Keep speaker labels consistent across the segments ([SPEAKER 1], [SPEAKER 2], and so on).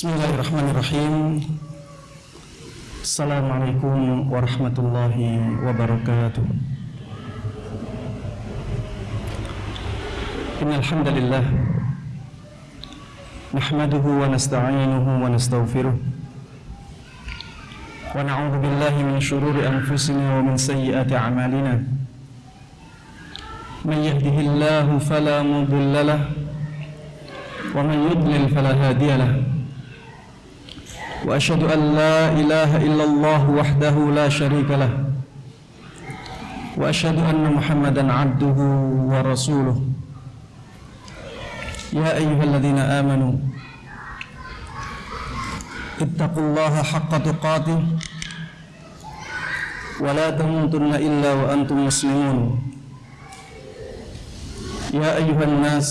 [SPEAKER 1] Bismillahirrahmanirrahim Assalamualaikum warahmatullahi wabarakatuh Innalhamdulillah Nahmaduhu wa nasta'inuhu wa nasta'ufiruh Wa na'udhu billahi min syururi anfusina wa min sayyiati amalina Man yahdihillahu fala mudillalah Wa man yudlil fala hadiyalah وأشهد أن لا إله إلا الله وحده لا شريك له. وأشهد أن محمدا عبده ورسوله. يا أيها الذين آمنوا اتقوا الله حق تقاته. ولا تموتن إلا وأنتم مسلمون. يا أيها الناس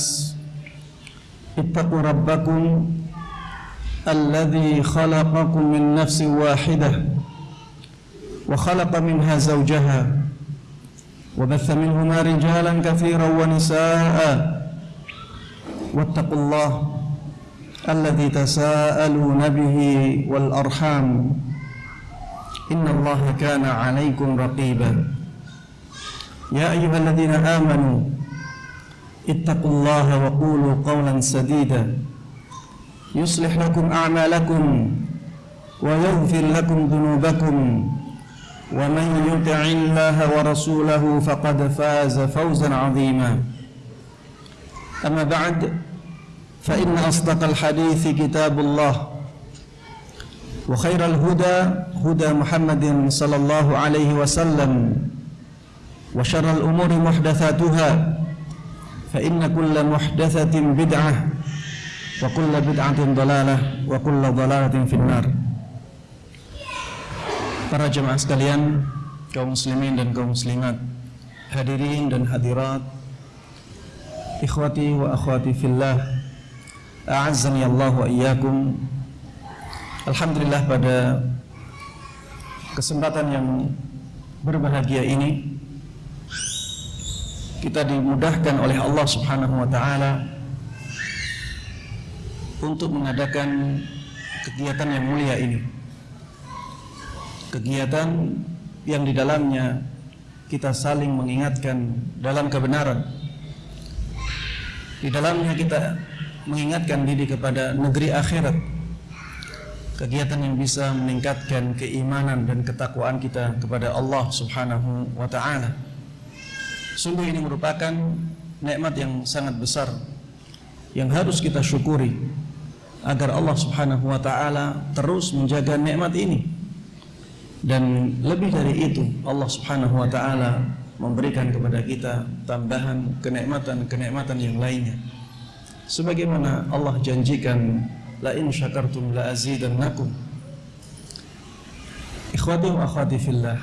[SPEAKER 1] اتقوا ربكم الذي خلقكم من نفس واحدة وخلق منها زوجها وبث منهما رجالا كثيرا ونساء. واتقوا الله الذي تساءلون به والأرحام. إن الله كان عليكم رقيبا. يا أيها الذين آمنوا اتقوا الله وقولوا قولا سديدا. يصلح لكم أعمالكم ويغفر لكم ذنوبكم. ومن يطع الله ورسوله فقد فاز فوزا عظيما. أما بعد فإن أصدق الحديث كتاب الله وخير الهدى هدى محمد صلى الله عليه وسلم وشر الأمور محدثاتها فإن كل محدثة بدعة kullu bid'atin dalalah wa kullu dalalatin finnar Para jemaah sekalian, kaum muslimin dan kaum muslimat, hadirin dan hadirat, ikhwati wa akhwati fillah, a'azzani Allah wa iyyakum. Alhamdulillah pada kesempatan yang berbahagia ini kita dimudahkan oleh Allah Subhanahu wa taala untuk mengadakan kegiatan yang mulia ini. Kegiatan yang di dalamnya kita saling mengingatkan dalam kebenaran. Di dalamnya kita mengingatkan diri kepada negeri akhirat. Kegiatan yang bisa meningkatkan keimanan dan ketakwaan kita kepada Allah Subhanahu wa taala. Sungguh ini merupakan nikmat yang sangat besar yang harus kita syukuri agar Allah Subhanahu wa taala terus menjaga nikmat ini. Dan lebih dari itu, Allah Subhanahu wa taala memberikan kepada kita tambahan kenikmatan-kenikmatan yang lainnya. Sebagaimana Allah janjikan, la in syakartum la azidannakum. Ikhwati wa akhwati fillah.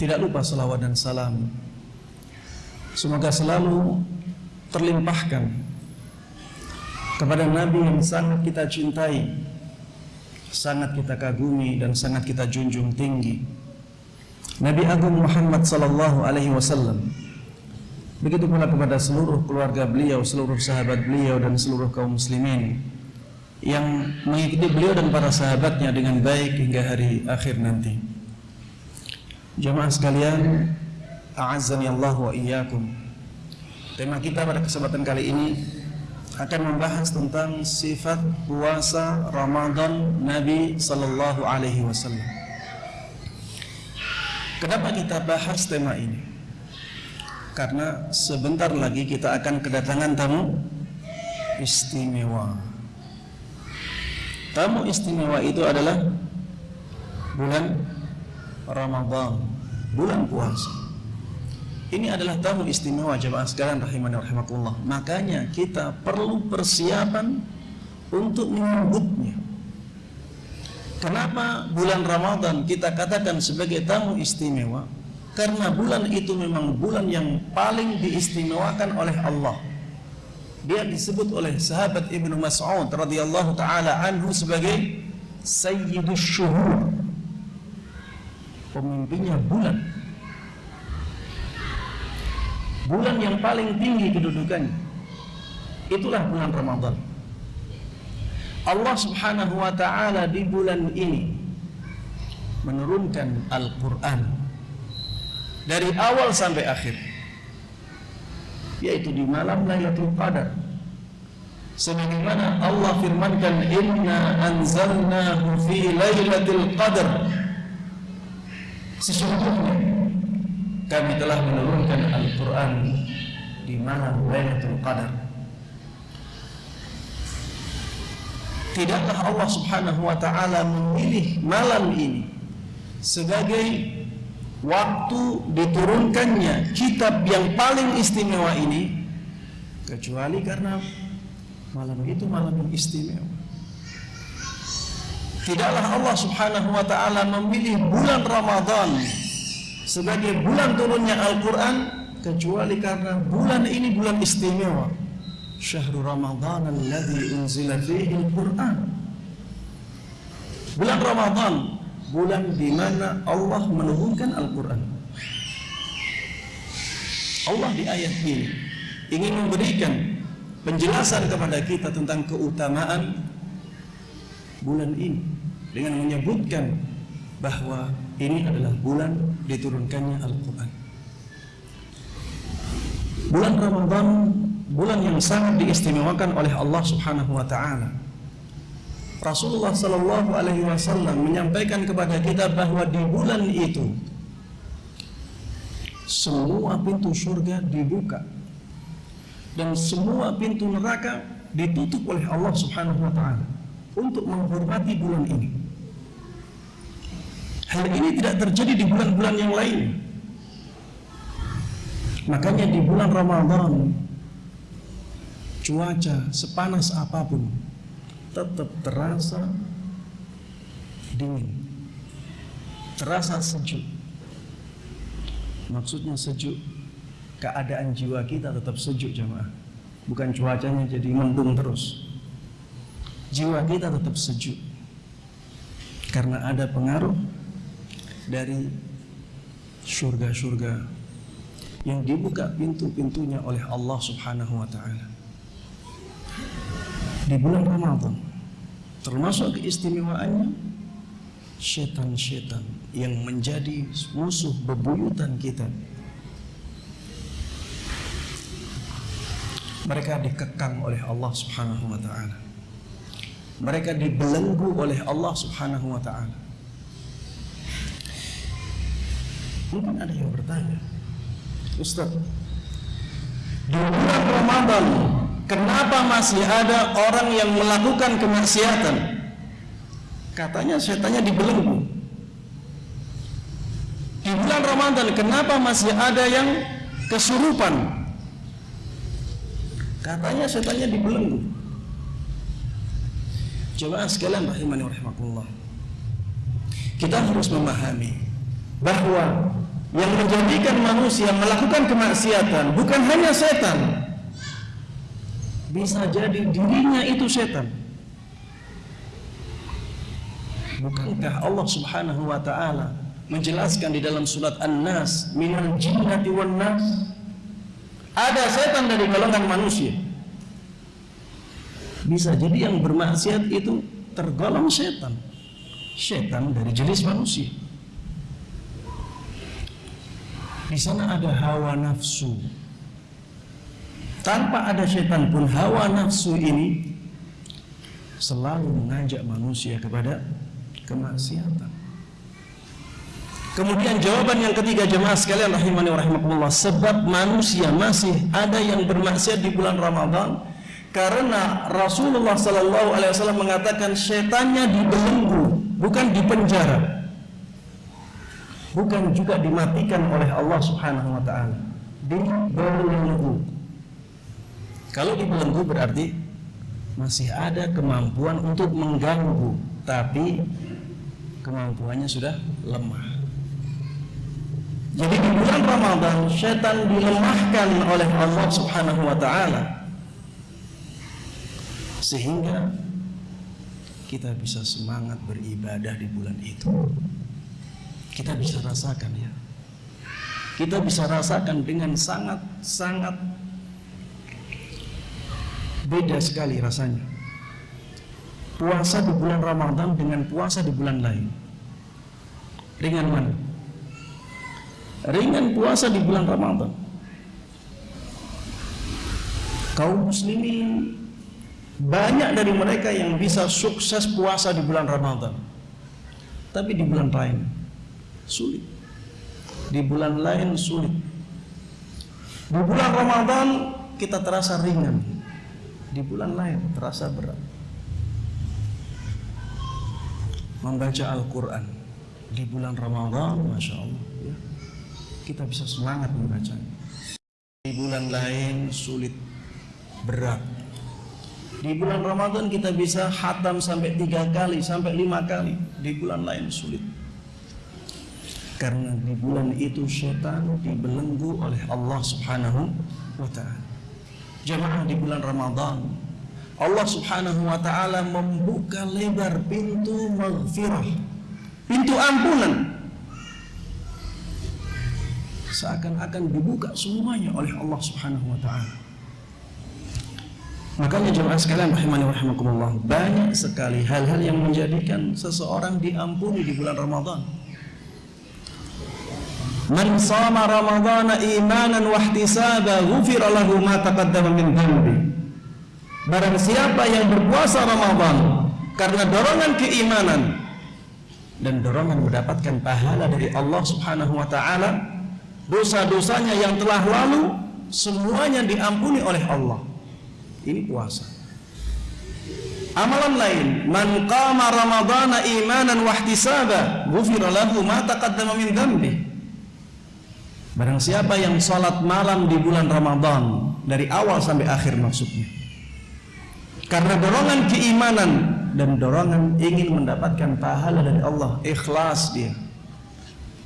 [SPEAKER 1] Tidak lupa salawat dan salam. Semoga selalu terlimpahkan kepada Nabi yang sangat kita cintai, sangat kita kagumi dan sangat kita junjung tinggi. Nabi Agung Muhammad sallallahu alaihi wasallam. Begitu pula kepada seluruh keluarga beliau, seluruh sahabat beliau dan seluruh kaum muslimin yang mengikuti beliau dan para sahabatnya dengan baik hingga hari akhir nanti. Jemaah sekalian, a'azzani Allah wa iyyakum. Tema kita pada kesempatan kali ini akan membahas tentang sifat puasa Ramadan Nabi Sallallahu Alaihi Wasallam. Kenapa kita bahas tema ini? Karena sebentar lagi kita akan kedatangan tamu istimewa. Tamu istimewa itu adalah bulan Ramadan, bulan puasa. Ini adalah tamu istimewa jemaah sekalian rahimani rahimakumullah. Makanya kita perlu persiapan untuk menyambutnya. Kenapa bulan Ramadan kita katakan sebagai tamu istimewa? Karena bulan itu memang bulan yang paling diistimewakan oleh Allah. Dia disebut oleh sahabat Ibnu Mas'ud radhiyallahu taala anhu sebagai sayyidus syuhur. Pemimpinnya bulan bulan yang paling tinggi kedudukannya. Itulah bulan Ramadan. Allah Subhanahu wa taala di bulan ini menurunkan Al-Qur'an dari awal sampai akhir yaitu di malam Lailatul Qadar. Sebagaimana Allah firmankan inna anzalnahu fi lailatul qadar. Sesungguhnya kami telah menurunkan Al-Qur'an di malam Lailatul Qadar. Tidaklah Allah Subhanahu wa taala memilih malam ini sebagai waktu diturunkannya kitab yang paling istimewa ini? Kecuali karena malam itu malam yang istimewa. Tidaklah Allah Subhanahu wa taala memilih bulan Ramadan sebagai bulan turunnya Al-Qur'an kecuali karena bulan ini bulan istimewa syahrul Ramadan alladzi unzila fihi Al-Qur'an bulan Ramadan bulan di mana Allah menurunkan Al-Quran. Allah di ayat ini ingin memberikan penjelasan kepada kita tentang keutamaan bulan ini dengan menyebutkan bahwa ini adalah bulan diturunkannya Al-Quran. Bulan Ramadan bulan yang sangat diistimewakan oleh Allah Subhanahu wa taala Rasulullah Sallallahu Alaihi Wasallam menyampaikan kepada kita bahwa di bulan itu semua pintu surga dibuka dan semua pintu neraka ditutup oleh Allah Subhanahu Wa Taala untuk menghormati bulan ini. Hal ini tidak terjadi di bulan-bulan yang lain. Makanya di bulan Ramadan cuaca sepanas apa pun tetap terasa dingin. Terasa sejuk. Maksudnya sejuk keadaan jiwa kita tetap sejuk jemaah. Bukan cuacanya jadi mendung terus. Jiwa kita tetap sejuk. Karena ada pengaruh dari surga-surga yang dibuka pintu-pintunya oleh Allah Subhanahu wa taala. Di bulan Ramadan termasuk keistimewaannya setan-setan yang menjadi musuh bebuyutan kita. Mereka dikekang oleh Allah Subhanahu wa taala. Mereka dibelenggu oleh Allah Subhanahu wa taala mungkin ada yang bertanya Ustaz di bulan Ramadan Kenapa masih ada orang yang melakukan kemaksiatan? Katanya setannya dibelenggu. Di bulan Ramadan kenapa masih ada yang kesurupan? Katanya setannya dibelenggu. Coba sekalian rahimani rahimakumullah. Kita harus memahami bahwa yang menjadikan manusia melakukan kemaksiatan bukan hanya setan, bisa jadi dirinya itu setan. Bukankah Allah Subhanahu wa taala menjelaskan di dalam surat An-Nas, "Minal jinnati wan nas" Ada setan dari golongan manusia. Bisa jadi yang bermaksiat itu tergolong setan. Setan dari jenis manusia. Di sana ada hawa nafsu, tanpa ada setan pun hawa nafsu ini selalu mengajak manusia kepada kemaksiatan. Kemudian jawaban yang ketiga jemaah sekalian rahimani rahimakumullah sebab manusia masih ada yang bermaksiat di bulan Ramadan karena Rasulullah sallallahu alaihi wasallam mengatakan setannya dibelenggu bukan dipenjara bukan juga dimatikan oleh Allah Subhanahu wa taala dibelenggu kalau dibelenggu berarti masih ada kemampuan untuk mengganggu, tapi kemampuannya sudah lemah. Jadi di bulan Ramadan setan dilemahkan oleh Allah Subhanahu wa taala sehingga kita bisa semangat beribadah di bulan itu. Kita bisa rasakan ya. Kita bisa rasakan dengan sangat sangat beda sekali rasanya puasa di bulan Ramadan dengan puasa di bulan lain? Ringan mana? Ringan puasa di bulan Ramadan. Kaum muslimin banyak dari mereka yang bisa sukses puasa di bulan Ramadan. Tapi di bulan lain sulit. Di bulan lain sulit. Di bulan Ramadan kita terasa ringan. Di bulan lain terasa berat. Membaca Al-Quran di bulan Ramadan, Masya Allah. Ya, kita bisa semangat membacanya. Di bulan lain sulit, berat. Di bulan Ramadan kita bisa hatam sampai tiga kali, sampai lima kali. Di bulan lain sulit. Karena di bulan itu setan dibelenggu oleh Allah Subhanahu wa taala. Jemaah di bulan Ramadan Allah Subhanahu wa taala membuka lebar pintu maghfirah, pintu ampunan. Seakan-akan dibuka semuanya oleh Allah Subhanahu wa taala. Makanya jemaah sekalian rahimani rahimakumullah, banyak sekali hal-hal yang menjadikan seseorang diampuni di bulan Ramadan. Man sama Ramadhana imanan wa ihtisaba ghufira lahu ma taqaddama min dhanbi. Barang siapa yang berpuasa Ramadan karena dorongan keimanan dan dorongan mendapatkan pahala dari Allah Subhanahu wa taala, dosa-dosanya yang telah lalu semuanya diampuni oleh Allah. Ini puasa. Amalan lain, man qama ramadhana imanan wa ihtisaba, ghufira lahu ma taqaddama min dhanbi. Barang siapa yang sholat malam di bulan Ramadan dari awal sampai akhir maksudnya. Karena dorongan keimanan dan dorongan ingin mendapatkan pahala dari Allah, ikhlas dia.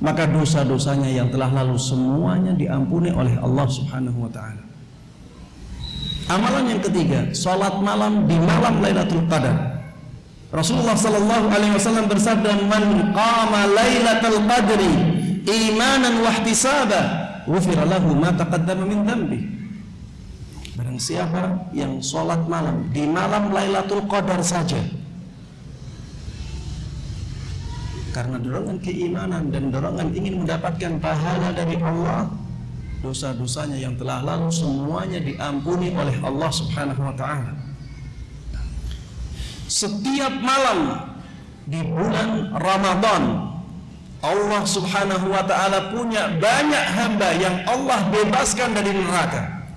[SPEAKER 1] Maka dosa-dosanya yang telah lalu semuanya diampuni oleh Allah Subhanahu wa taala. Amalan yang ketiga, sholat malam di malam Lailatul Qadar. Rasulullah sallallahu alaihi wasallam bersabda, "Man qama Lailatul Qadri imanan wahtisaba ghufira lahu ma taqaddama min dhanbi. Barang siapa yang sholat malam di malam Lailatul Qadar saja karena dorongan keimanan dan dorongan ingin mendapatkan pahala dari Allah dosa-dosanya yang telah lalu semuanya diampuni oleh Allah Subhanahu wa taala. Setiap malam di bulan Ramadan Allah subhanahu wa ta'ala punya banyak hamba yang Allah bebaskan dari neraka.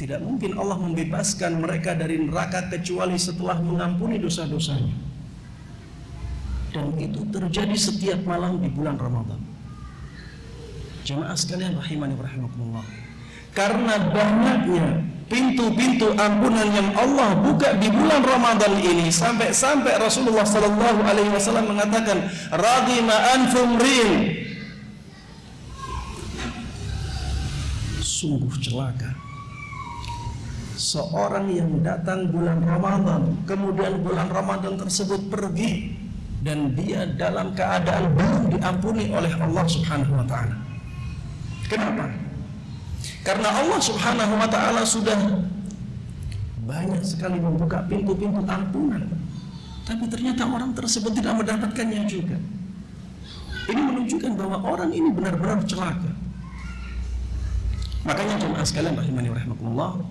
[SPEAKER 1] Tidak mungkin Allah membebaskan mereka dari neraka kecuali setelah mengampuni dosa-dosanya. Dan itu terjadi setiap malam di bulan Ramadan. Jemaah sekalian rahimani rahimakumullah. Karena banyaknya pintu-pintu ampunan yang Allah buka di bulan Ramadan ini sampai-sampai Rasulullah sallallahu alaihi wasallam mengatakan radima anfum sungguh celaka. Seorang yang datang bulan Ramadan kemudian bulan Ramadan tersebut pergi dan dia dalam keadaan belum diampuni oleh Allah Subhanahu wa taala. Kenapa karena Allah Subhanahu wa taala sudah banyak sekali membuka pintu-pintu ampunan. Tapi ternyata orang tersebut tidak mendapatkannya juga. Ini menunjukkan bahwa orang ini benar-benar celaka. Makanya jemaah sekalian rahimani rahimakumullah,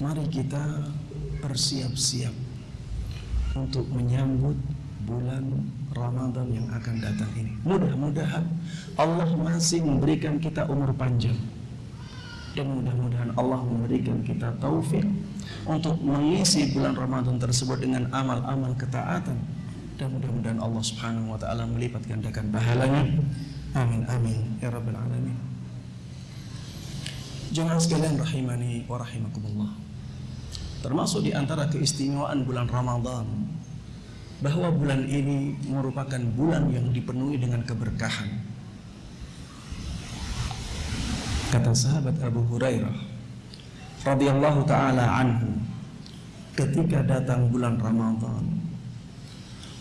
[SPEAKER 1] mari kita bersiap-siap untuk menyambut bulan Ramadan yang akan datang ini. Mudah-mudahan Allah masih memberikan kita umur panjang. Dan mudah-mudahan Allah memberikan kita taufik untuk mengisi bulan Ramadan tersebut dengan amal-amal ketaatan. Dan mudah-mudahan Allah Subhanahu wa taala melipat gandakan pahalanya. Amin amin ya rabbal alamin. Jangan sekalian rahimani wa rahimakumullah. Termasuk di antara keistimewaan bulan Ramadan bahwa bulan ini merupakan bulan yang dipenuhi dengan keberkahan. Kata sahabat Abu Hurairah radhiyallahu taala anhu ketika datang bulan Ramadan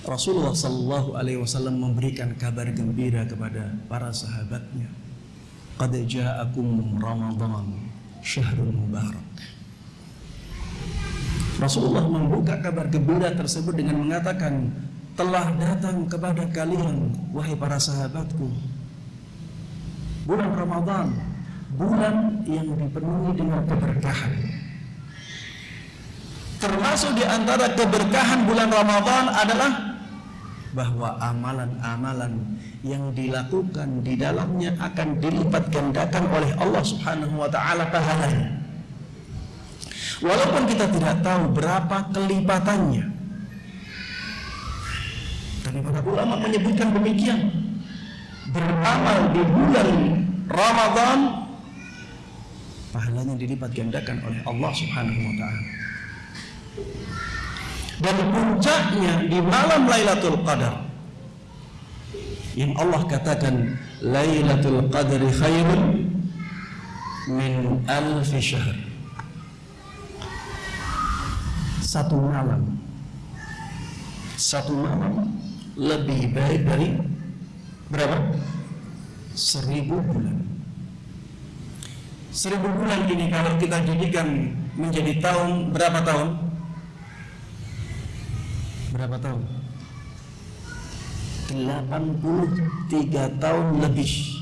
[SPEAKER 1] Rasulullah sallallahu alaihi wasallam memberikan kabar gembira kepada para sahabatnya qad ja'akum ramadan syahrul mubarak Rasulullah membuka kabar gembira tersebut dengan mengatakan telah datang kepada kalian wahai para sahabatku bulan Ramadan bulan yang dipenuhi dengan keberkahan termasuk di antara keberkahan bulan Ramadan adalah bahwa amalan-amalan yang dilakukan di dalamnya akan dilipat gandakan oleh Allah Subhanahu wa taala pahalanya. Walaupun kita tidak tahu berapa kelipatannya. Dan para ulama menyebutkan demikian. Beramal di bulan Ramadan pahalanya dilipat gandakan oleh Allah Subhanahu wa taala. Dan puncaknya di malam Lailatul Qadar yang Allah katakan Lailatul Qadri khairun min alfi syahr satu malam satu malam lebih baik dari berapa? seribu bulan seribu bulan ini kalau kita jadikan menjadi tahun berapa tahun? berapa tahun? 83 tahun lebih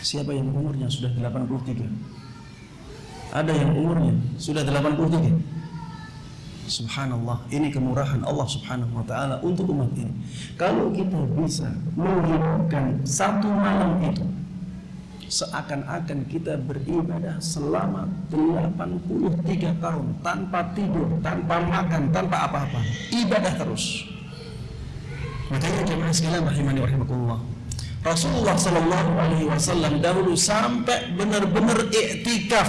[SPEAKER 1] Siapa yang umurnya sudah 83? Ada yang umurnya sudah 83? Subhanallah, ini kemurahan Allah Subhanahu wa taala untuk umat ini. Kalau kita bisa menghidupkan satu malam itu seakan-akan kita beribadah selama 83 tahun tanpa tidur, tanpa makan, tanpa apa-apa. Ibadah terus. Makanya jemaah sekalian rahimani rahimakumullah. Rasulullah sallallahu alaihi wasallam dahulu sampai benar-benar iktikaf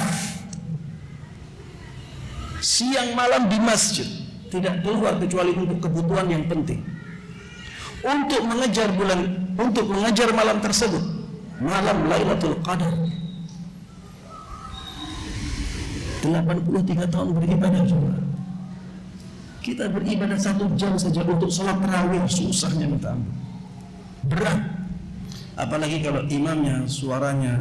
[SPEAKER 1] siang malam di masjid, tidak keluar kecuali untuk kebutuhan yang penting. Untuk mengejar bulan, untuk mengejar malam tersebut, malam Lailatul Qadar. 83 tahun beribadah juga. Kita beribadah satu jam saja untuk sholat terawih susahnya minta ampun. Berat. Apalagi kalau imamnya suaranya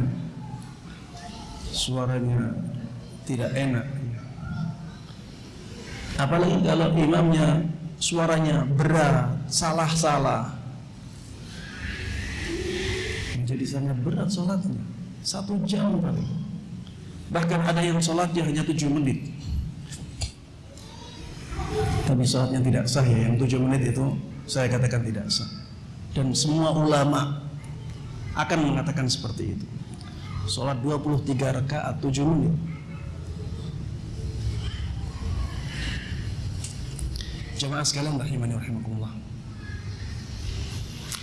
[SPEAKER 1] suaranya tidak enak apalagi kalau imamnya suaranya berat salah-salah. Jadi sangat berat sholatnya. Satu jam kali. Bahkan ada yang sholatnya hanya tujuh menit. Tapi sholatnya tidak sah ya. Yang tujuh menit itu saya katakan tidak sah. Dan semua ulama akan mengatakan seperti itu. Sholat 23 rakaat tujuh menit jemaah sekalian rahimani rahimakumullah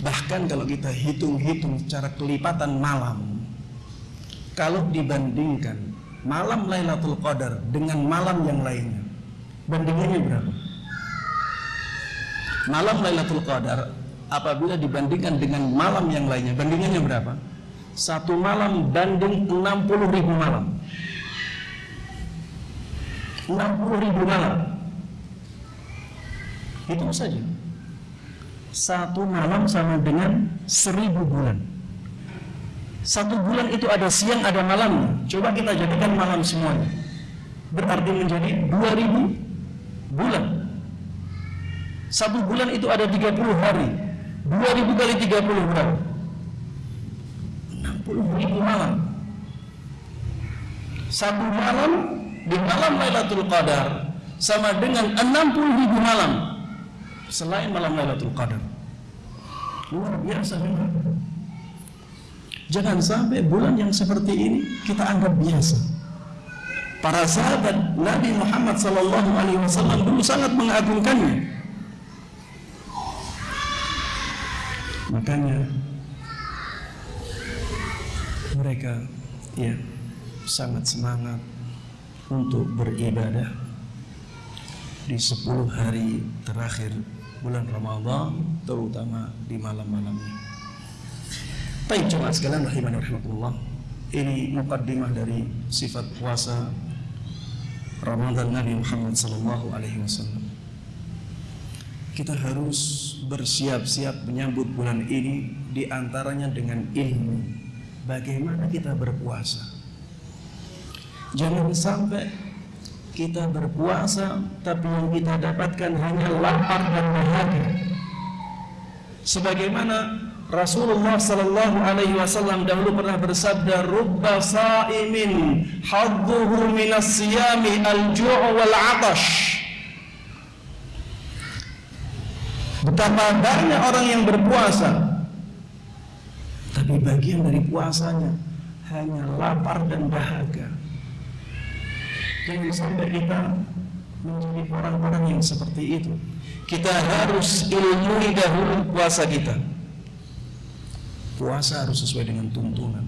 [SPEAKER 1] Bahkan kalau kita hitung-hitung secara kelipatan malam, kalau dibandingkan malam Lailatul Qadar dengan malam yang lainnya, bandingannya berapa? Malam Lailatul Qadar apabila dibandingkan dengan malam yang lainnya, bandingannya berapa? Satu malam banding 60 ribu malam. 60 ribu malam. Itu saja satu malam sama dengan seribu bulan. Satu bulan itu ada siang, ada malam. Coba kita jadikan malam semuanya. Berarti menjadi dua ribu bulan. Satu bulan itu ada 30 hari. Dua ribu kali 30 berapa? 60 ribu malam. Satu malam di malam Lailatul Qadar sama dengan 60 ribu malam selain malam Lailatul Qadar. Luar biasa memang. Jangan sampai bulan yang seperti ini kita anggap biasa. Para sahabat Nabi Muhammad sallallahu alaihi wasallam dulu sangat mengagungkannya. Makanya mereka ya sangat semangat untuk beribadah di 10 hari terakhir bulan Ramadan terutama di malam-malamnya. Baik jemaah sekalian rahimani rahimakumullah. Ini mukaddimah dari sifat puasa Ramadan Nabi Muhammad sallallahu alaihi wasallam. Kita harus bersiap-siap menyambut bulan ini di antaranya dengan ilmu bagaimana kita berpuasa. Jangan sampai kita berpuasa tapi yang kita dapatkan hanya lapar dan bahagia sebagaimana Rasulullah sallallahu alaihi wasallam dahulu pernah bersabda rubba sa'imin hadduhu minas siyami al-ju' wal 'atash Betapa banyak orang yang berpuasa tapi bagian dari puasanya hanya lapar dan dahaga. Jangan sampai kita menjadi orang-orang yang seperti itu. Kita harus ilmui dahulu puasa kita. Puasa harus sesuai dengan tuntunan.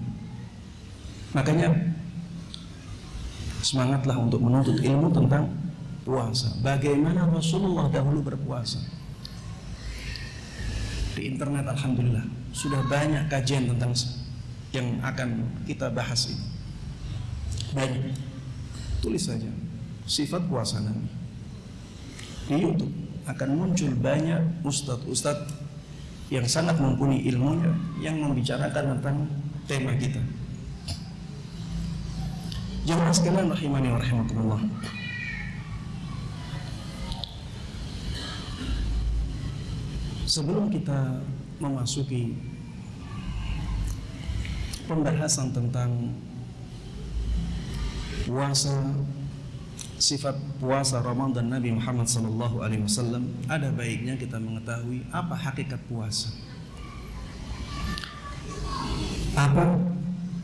[SPEAKER 1] Makanya semangatlah untuk menuntut ilmu tentang puasa. Bagaimana Rasulullah dahulu berpuasa. Di internet alhamdulillah sudah banyak kajian tentang yang akan kita bahas ini. Banyak tulis saja. Sifat puasa Nabi di YouTube akan muncul banyak ustadz-ustadz yang sangat mumpuni ilmunya yang membicarakan tentang tema kita. Jamaah sekalian rahimani wa rahimakumullah. Sebelum kita memasuki pembahasan tentang puasa sifat puasa Ramadan Nabi Muhammad sallallahu alaihi wasallam ada baiknya kita mengetahui apa hakikat puasa. Apa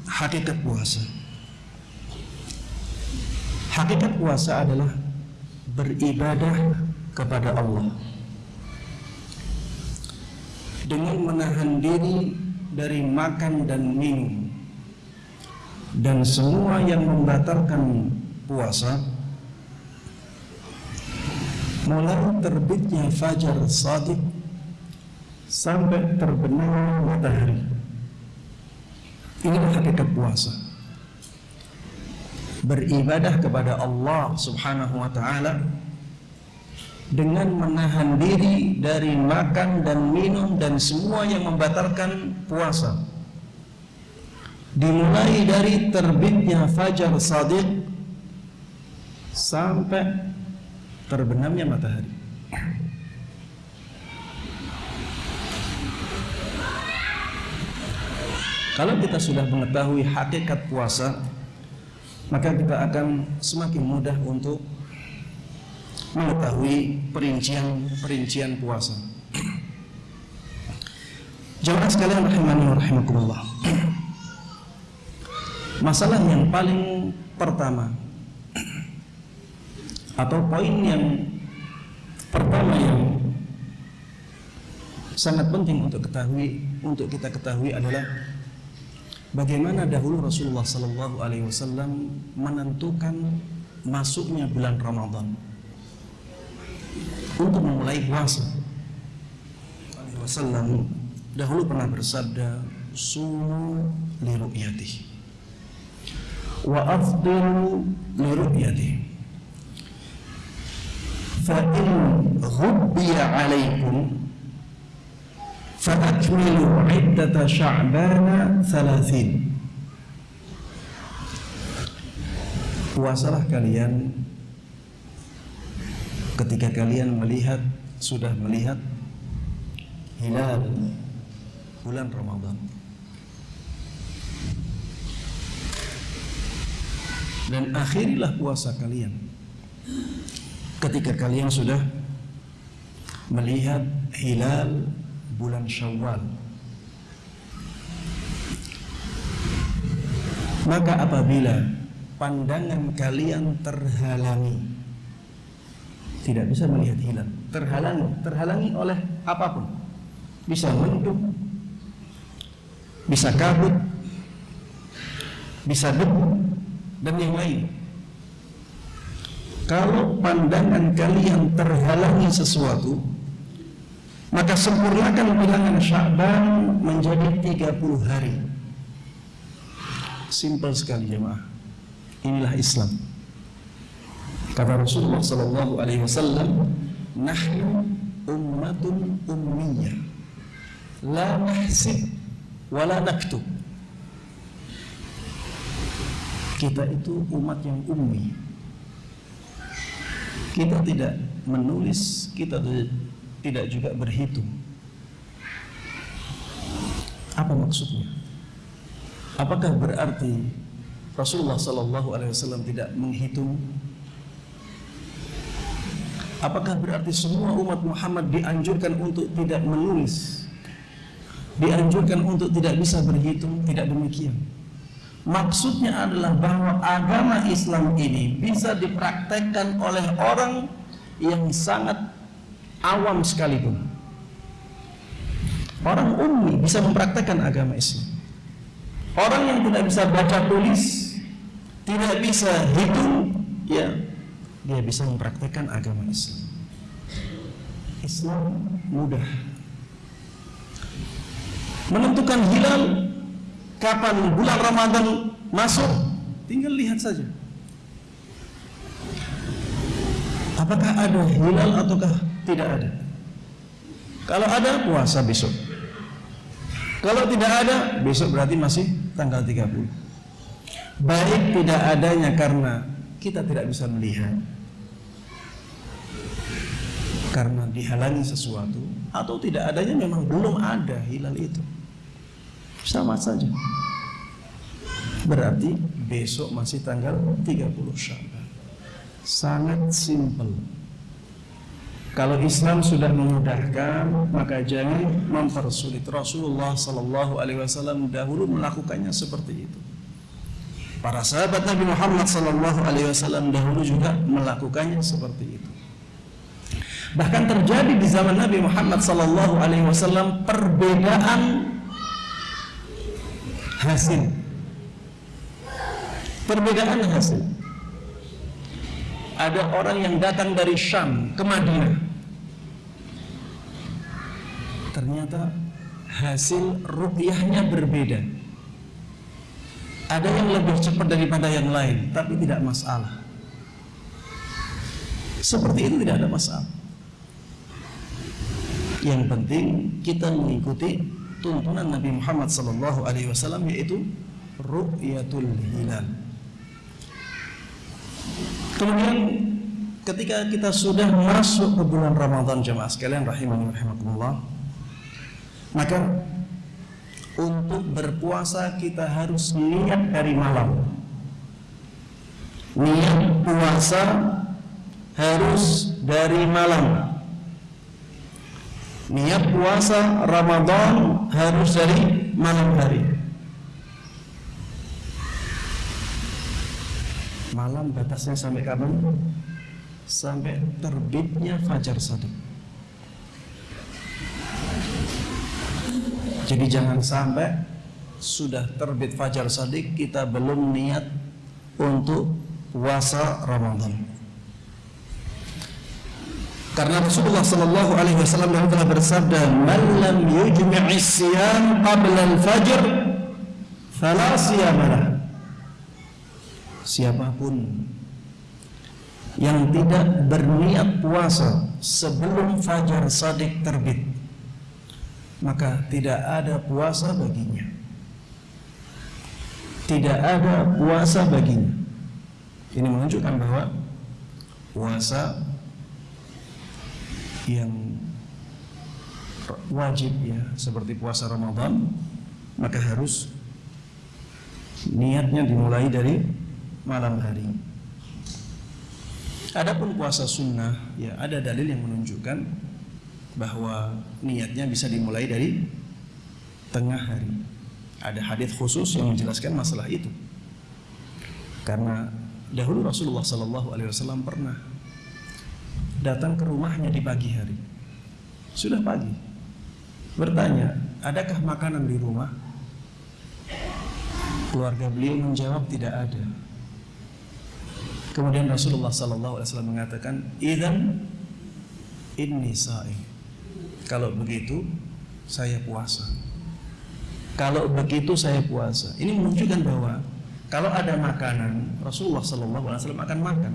[SPEAKER 1] hakikat puasa? Hakikat puasa adalah beribadah kepada Allah dengan menahan diri dari makan dan minum dan semua yang membatalkan puasa mulai terbitnya fajar sadiq sampai terbenam matahari. Inilah hakikat puasa. Beribadah kepada Allah subhanahu wa ta'ala dengan menahan diri dari makan dan minum dan semua yang membatalkan puasa dimulai dari terbitnya fajar sadiq sampai terbenamnya matahari. Kalau kita sudah mengetahui hakikat puasa, maka kita akan semakin mudah untuk mengetahui perincian-perincian puasa. Jemaah sekalian rahimani wa rahimakumullah. Masalah yang paling pertama atau poin yang pertama yang sangat penting untuk ketahui untuk kita ketahui adalah bagaimana dahulu Rasulullah Sallallahu Alaihi Wasallam menentukan masuknya bulan Ramadan untuk memulai puasa. Wasallam dahulu pernah bersabda, "Sumu li ru'yatihi." wa afdilu li ru'yati fa in ghubbiya alaikum fa akmilu iddata sya'bana 30 puasalah kalian ketika kalian melihat sudah melihat hilal bulan Ramadan dan akhirilah puasa kalian. Ketika kalian sudah melihat hilal bulan Syawal. Maka apabila pandangan kalian terhalangi tidak bisa melihat hilal terhalangi terhalangi oleh apa pun. Bisa mendung bisa kabut bisa debu dan yang lain. Kalau pandangan kalian terhalangi sesuatu, maka sempurnakan bilangan Sya'ban menjadi 30 hari. Simpel sekali jemaah. Inilah Islam. Kata Rasulullah sallallahu alaihi wasallam, "Nahnu ummatun ummiyah. La nahsib wa la naktub." Kita itu umat yang ummi kita tidak menulis, kita tidak juga berhitung. Apa maksudnya? Apakah berarti Rasulullah Sallallahu Alaihi Wasallam tidak menghitung? Apakah berarti semua umat Muhammad dianjurkan untuk tidak menulis? Dianjurkan untuk tidak bisa berhitung? Tidak demikian. Maksudnya adalah bahwa agama Islam ini bisa dipraktekkan oleh orang yang sangat awam sekalipun. Orang ummi bisa mempraktekkan agama Islam. Orang yang tidak bisa baca tulis, tidak bisa hitung, ya dia bisa mempraktekkan agama Islam. Islam mudah. Menentukan hilal kapan bulan Ramadan masuk, tinggal lihat saja. Apakah ada hilal ataukah tidak ada? Kalau ada puasa besok. Kalau tidak ada, besok berarti masih tanggal 30. Baik tidak adanya karena kita tidak bisa melihat. Karena dihalangi sesuatu atau tidak adanya memang belum ada hilal itu sama saja. Berarti besok masih tanggal 30 Syawal sangat simpel. Kalau Islam sudah memudahkan maka jangan mempersulit Rasulullah Sallallahu Alaihi Wasallam dahulu melakukannya seperti itu. Para sahabat Nabi Muhammad Sallallahu Alaihi Wasallam dahulu juga melakukannya seperti itu. Bahkan terjadi di zaman Nabi Muhammad Sallallahu Alaihi Wasallam perbedaan hasil. Perbedaan hasil. Ada orang yang datang dari Syam ke Madinah. Ternyata hasil rupiahnya berbeda. Ada yang lebih cepat daripada yang lain tapi tidak masalah. Seperti itu tidak ada masalah. Yang penting kita mengikuti tuntunan Nabi Muhammad sallallahu alaihi wasallam yaitu ru'yatul hilal. Kemudian ketika kita sudah masuk ke bulan Ramadan jemaah sekalian rahimani rahimakumullah maka untuk berpuasa kita harus niat dari malam. Niat puasa harus dari malam niat puasa Ramadan harus dari malam hari. Malam batasnya sampai kapan? sampai terbitnya fajar sadiq jadi jangan sampai sudah terbit fajar sadiq kita belum niat untuk puasa Ramadan karena Rasulullah sallallahu alaihi wasallam telah bersabda, "Man lam yujmi'i siyam qabla al-fajr fala siyamalah." Siapa pun yang tidak berniat puasa sebelum fajar sadik terbit, maka tidak ada puasa baginya. Tidak ada puasa baginya. Ini menunjukkan bahwa puasa yang wajib ya seperti puasa Ramadan maka harus niatnya dimulai dari malam hari. Adapun puasa sunnah ya ada dalil yang menunjukkan bahwa niatnya bisa dimulai dari tengah hari. Ada hadis khusus yang menjelaskan masalah itu. Karena dahulu Rasulullah Sallallahu Alaihi Wasallam pernah datang ke rumahnya di pagi hari. Sudah pagi. Bertanya, adakah makanan di rumah? Keluarga beliau menjawab tidak ada. Kemudian Rasulullah Sallallahu Alaihi Wasallam mengatakan, "Idan ini sa'i." Kalau begitu, saya puasa. Kalau begitu saya puasa. Ini menunjukkan bahwa kalau ada makanan, Rasulullah Sallallahu Alaihi Wasallam akan makan.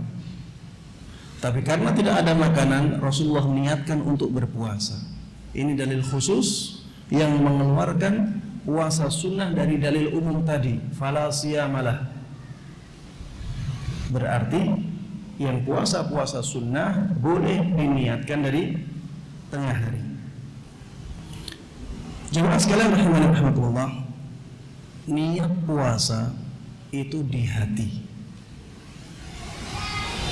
[SPEAKER 1] Tapi karena tidak ada makanan, Rasulullah niatkan untuk berpuasa. Ini dalil khusus yang mengeluarkan puasa sunnah dari dalil umum tadi. Fala malah. Berarti yang puasa-puasa sunnah boleh diniatkan dari tengah hari. Jemaah sekalian rahimani rahmatullah, niat puasa itu di hati.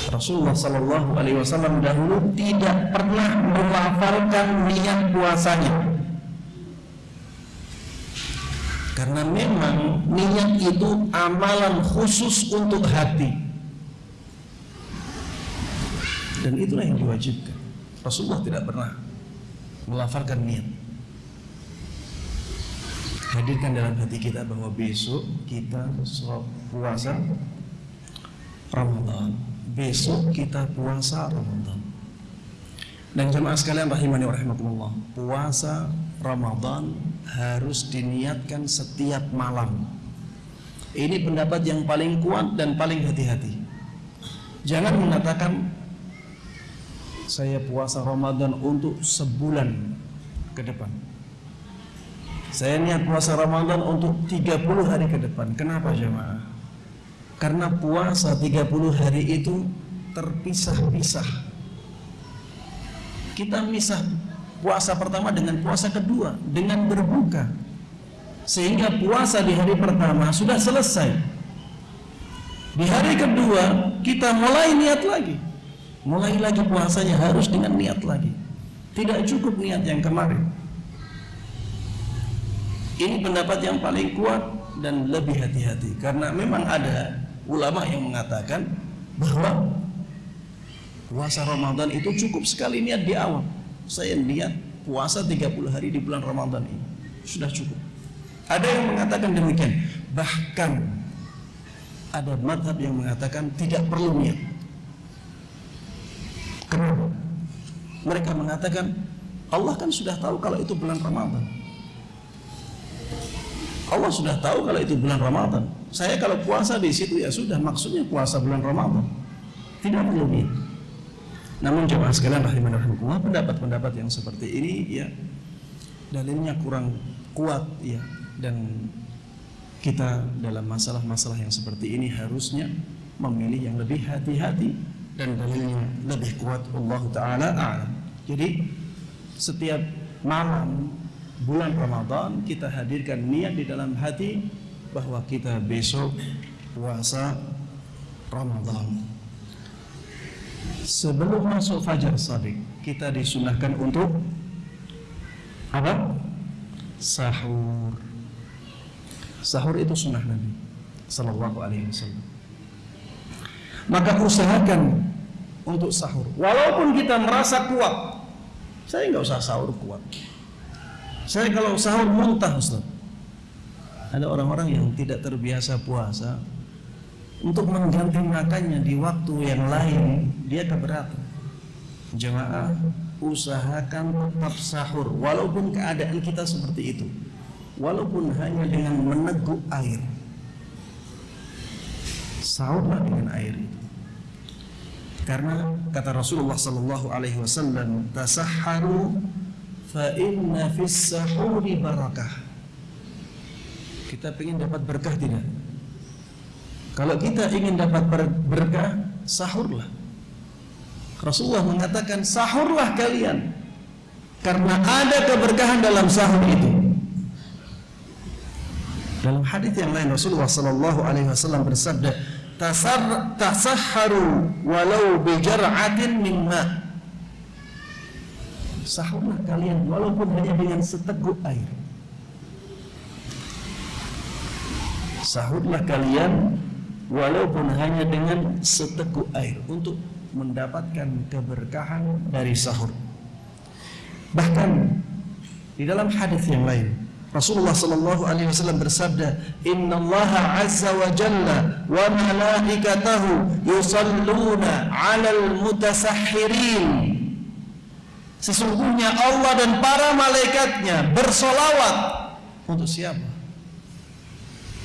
[SPEAKER 1] Rasulullah Shallallahu Alaihi Wasallam dahulu tidak pernah melafalkan niat puasanya. Karena memang niat itu amalan khusus untuk hati. Dan itulah yang diwajibkan. Rasulullah tidak pernah melafalkan niat. Hadirkan dalam hati kita bahwa besok kita puasa Ramadan besok kita puasa Ramadan. Dan jemaah sekalian rahimani wa rahimakumullah, puasa Ramadan harus diniatkan setiap malam. Ini pendapat yang paling kuat dan paling hati-hati. Jangan mengatakan saya puasa Ramadan untuk sebulan ke depan. Saya niat puasa Ramadan untuk 30 hari ke depan. Kenapa jemaah? Karena puasa 30 hari itu terpisah-pisah. Kita misah puasa pertama dengan puasa kedua dengan berbuka. Sehingga puasa di hari pertama sudah selesai. Di hari kedua kita mulai niat lagi. Mulai lagi puasanya harus dengan niat lagi. Tidak cukup niat yang kemarin. Ini pendapat yang paling kuat dan lebih hati-hati karena memang ada ulama yang mengatakan bahwa puasa Ramadan itu cukup sekali niat di awal. Saya niat puasa 30 hari di bulan Ramadan ini. Sudah cukup. Ada yang mengatakan demikian. Bahkan ada madhab yang mengatakan tidak perlu niat. Kenapa? Mereka mengatakan Allah kan sudah tahu kalau itu bulan Ramadan. Allah sudah tahu kalau itu bulan Ramadan. Saya kalau puasa di situ ya sudah maksudnya puasa bulan Ramadan. Tidak perlu niat. Namun jemaah sekalian rahimahullah pendapat-pendapat yang seperti ini ya dalilnya kurang kuat ya dan kita dalam masalah-masalah yang seperti ini harusnya memilih yang lebih hati-hati dan dalilnya lebih kuat Allah taala. Jadi setiap malam bulan Ramadan kita hadirkan niat di dalam hati bahwa kita besok puasa Ramadan. Sebelum masuk fajar sadiq, kita disunahkan untuk apa? Sahur. Sahur itu sunnah Nabi Sallallahu Alaihi Wasallam. Maka usahakan untuk sahur. Walaupun kita merasa kuat, saya nggak usah sahur kuat. Saya kalau sahur muntah Ustaz. Ada orang-orang yang tidak terbiasa puasa untuk mengganti makannya di waktu yang lain dia keberatan. Jemaah usahakan tetap sahur walaupun keadaan kita seperti itu. Walaupun hanya dengan meneguk air. Sahurlah dengan air itu. Karena kata Rasulullah sallallahu alaihi wasallam, "Tasahharu fa inna fis barakah." Kita ingin dapat berkah tidak? Kalau kita ingin dapat berkah, sahurlah. Rasulullah mengatakan sahurlah kalian karena ada keberkahan dalam sahur itu. Dalam hadis yang lain Rasulullah sallallahu alaihi wasallam bersabda, "Tasar tasahharu walau bi jar'atin min ma." Sahurlah kalian walaupun hanya dengan seteguk air. sahurlah kalian walaupun hanya dengan seteguk air untuk mendapatkan keberkahan dari sahur. Bahkan di dalam hadis yang lain Rasulullah sallallahu alaihi wasallam bersabda, "Inna Allah azza wa jalla wa malaikatahu yusalluna 'alal mutasahhirin." Sesungguhnya Allah dan para malaikatnya bersolawat untuk siapa?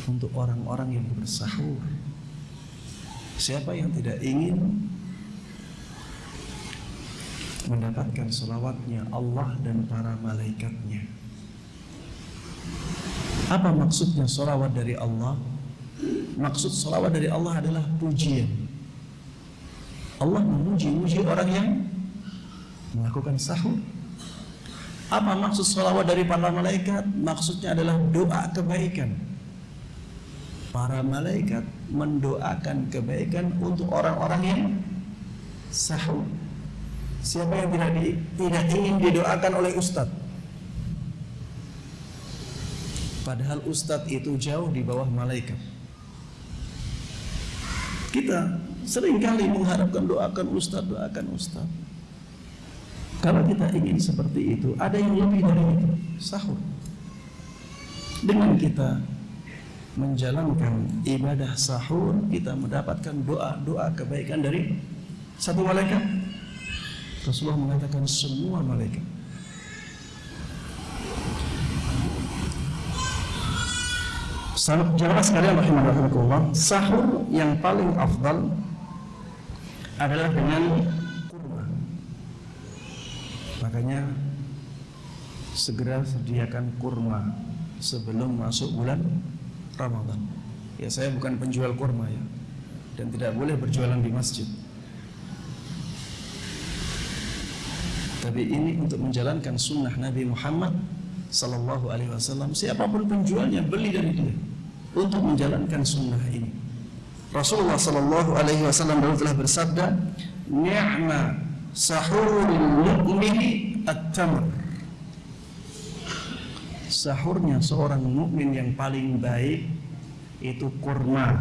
[SPEAKER 1] untuk orang-orang yang bersahur. Siapa yang tidak ingin mendapatkan selawatnya Allah dan para malaikatnya? Apa maksudnya selawat dari Allah? Maksud selawat dari Allah adalah pujian. Allah memuji-muji orang yang melakukan sahur. Apa maksud salawat dari para malaikat? Maksudnya adalah doa kebaikan. Para malaikat mendoakan kebaikan untuk orang-orang yang sahur. Siapa yang tidak di, tidak ingin didoakan oleh ustadz? Padahal ustadz itu jauh di bawah malaikat. Kita sering kali mengharapkan doakan ustadz, doakan ustadz. Kalau kita ingin seperti itu, ada yang lebih dari itu, sahur. Dengan kita menjalankan ibadah sahur, kita mendapatkan doa-doa kebaikan dari satu malaikat. Rasulullah mengatakan semua malaikat. Jamaah sekalian rahimahullah, sahur yang paling afdal adalah dengan Makanya segera sediakan kurma sebelum masuk bulan Ramadan. Ya saya bukan penjual kurma ya dan tidak boleh berjualan di masjid. Tapi ini untuk menjalankan sunnah Nabi Muhammad Sallallahu Alaihi Wasallam. Siapa pun penjualnya beli dari dia untuk menjalankan sunnah ini. Rasulullah Sallallahu Alaihi Wasallam telah bersabda, "Ni'ma sahurul mu'mini at-tamr. Sahurnya seorang mukmin yang paling baik itu kurma.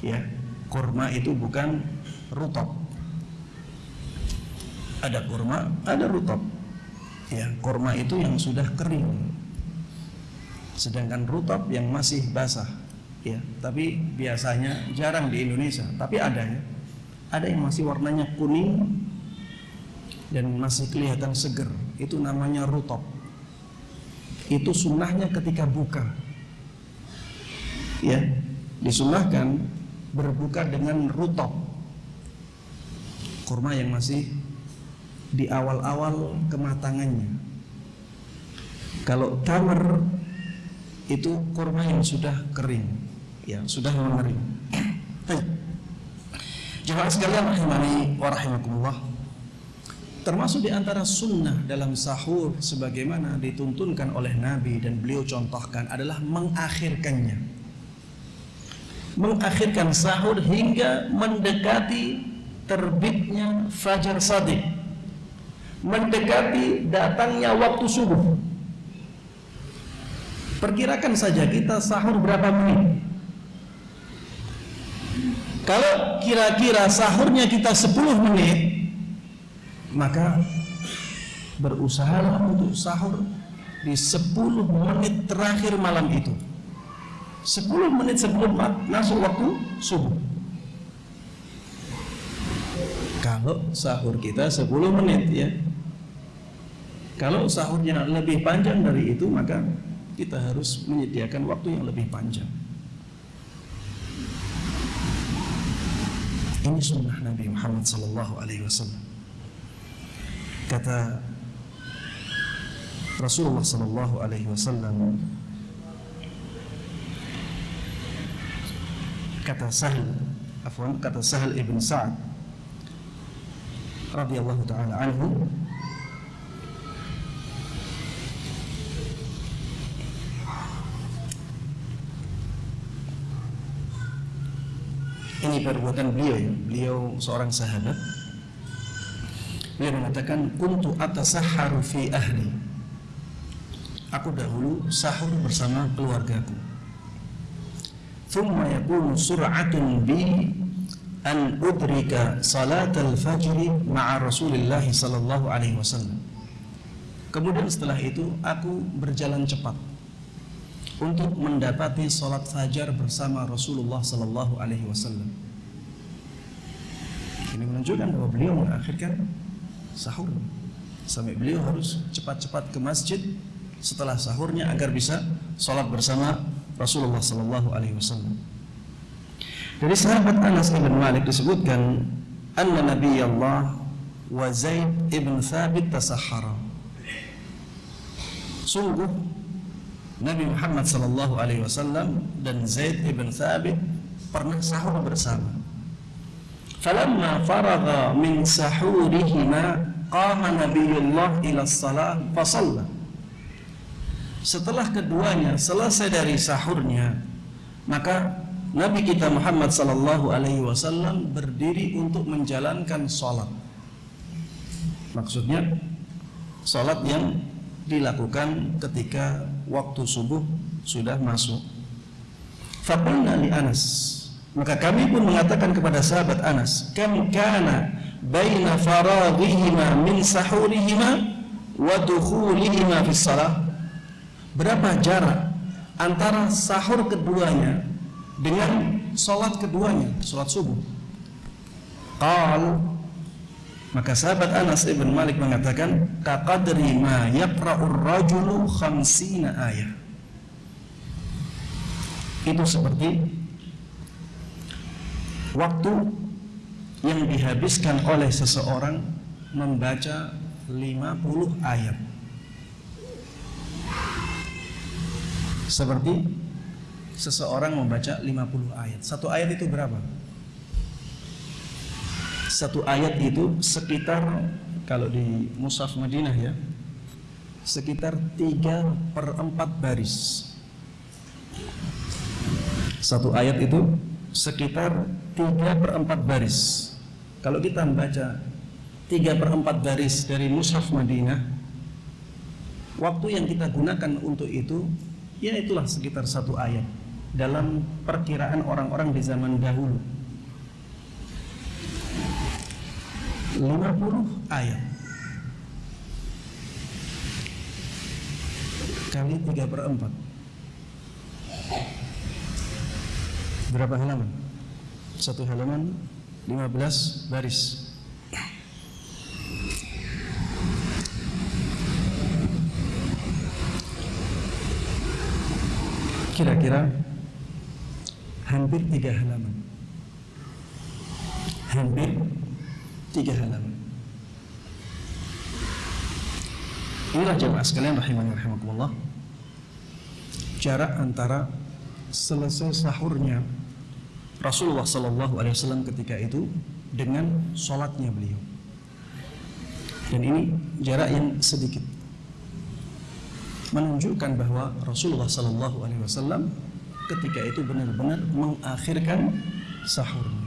[SPEAKER 1] Ya kurma itu bukan rutop. Ada kurma ada rutop. Ya kurma itu yang sudah kering. Sedangkan rutop yang masih basah. Ya tapi biasanya jarang di Indonesia tapi ada ya ada yang masih warnanya kuning dan masih kelihatan seger. Itu namanya rutop. Itu sunnahnya ketika buka. Ya disunahkan berbuka dengan rutop. Kurma yang masih di awal-awal kematangannya. Kalau tamar itu kurma yang sudah kering. Ya sudah mengering Jemaah sekalian rahimani wa rahimakumullah. Termasuk di antara sunnah dalam sahur sebagaimana dituntunkan oleh Nabi dan beliau contohkan adalah mengakhirkannya. Mengakhirkan sahur hingga mendekati terbitnya fajar sadiq. Mendekati datangnya waktu subuh. Perkirakan saja kita sahur berapa menit? Kalau kira-kira sahurnya kita 10 menit, maka berusahalah untuk sahur di 10 menit terakhir malam itu. 10 menit sebelum masuk waktu subuh. Kalau sahur kita 10 menit ya. Kalau sahurnya lebih panjang dari itu, maka kita harus menyediakan waktu yang lebih panjang. Ini sunnah Nabi Muhammad sallallahu alaihi wasallam. Kata Rasulullah sallallahu alaihi wasallam kata Sahal afwan kata Sahal ibn Sa'ad radhiyallahu taala anhu ini perbuatan beliau ya. Beliau seorang sahabat. Beliau mengatakan kuntu atasahharu fi ahli. Aku dahulu sahur bersama keluargaku. Thumma yakunu sur'atun bi an udrika salat al-fajr ma'a Rasulillah sallallahu alaihi wasallam. Kemudian setelah itu aku berjalan cepat untuk mendapati salat fajar bersama Rasulullah sallallahu alaihi wasallam. Ini menunjukkan bahwa beliau mengakhirkan sahur sampai beliau harus cepat-cepat ke masjid setelah sahurnya agar bisa sholat bersama Rasulullah Sallallahu Alaihi Wasallam. Dari sahabat Anas bin Malik disebutkan anna Nabi Allah wa Zaid ibn Thabit tasahara. Sungguh Nabi Muhammad Sallallahu Alaihi Wasallam dan Zaid ibn Thabit pernah sahur bersama. falamma faragha min sahurihima qama nabiyullah ila salah fasalla setelah keduanya selesai dari sahurnya maka Nabi kita Muhammad sallallahu alaihi wasallam berdiri untuk menjalankan salat maksudnya salat yang dilakukan ketika waktu subuh sudah masuk. Faqulna li Anas. Maka kami pun mengatakan kepada sahabat Anas kam kana baina faraghihima min sahurihima wa dukhulihima fi salah? Berapa jarak antara sahur keduanya dengan salat keduanya salat subuh? Qal maka sahabat Anas ibn Malik mengatakan kaqadri ma yaqra'ur rajulu khamsina ayat itu seperti waktu yang dihabiskan oleh seseorang membaca 50 ayat. Seperti seseorang membaca 50 ayat. Satu ayat itu berapa? Satu ayat itu sekitar kalau di Musaf Madinah ya sekitar 3 per 4 baris. Satu ayat itu sekitar 3 per 4 baris. Kalau kita membaca 3 per 4 baris dari Mushaf Madinah waktu yang kita gunakan untuk itu ya itulah sekitar satu ayat dalam perkiraan orang-orang di zaman dahulu 50 ayat kali 3 per 4 berapa halaman? Satu halaman 15 baris. Kira-kira hampir tiga halaman. Hampir tiga halaman. Inilah jemaah sekalian rahimani rahimakumullah. Jarak antara selesai sahurnya Rasulullah Shallallahu Alaihi Wasallam ketika itu dengan sholatnya beliau dan ini jarak yang sedikit menunjukkan bahwa Rasulullah Shallallahu Alaihi Wasallam ketika itu benar-benar mengakhirkan sahurnya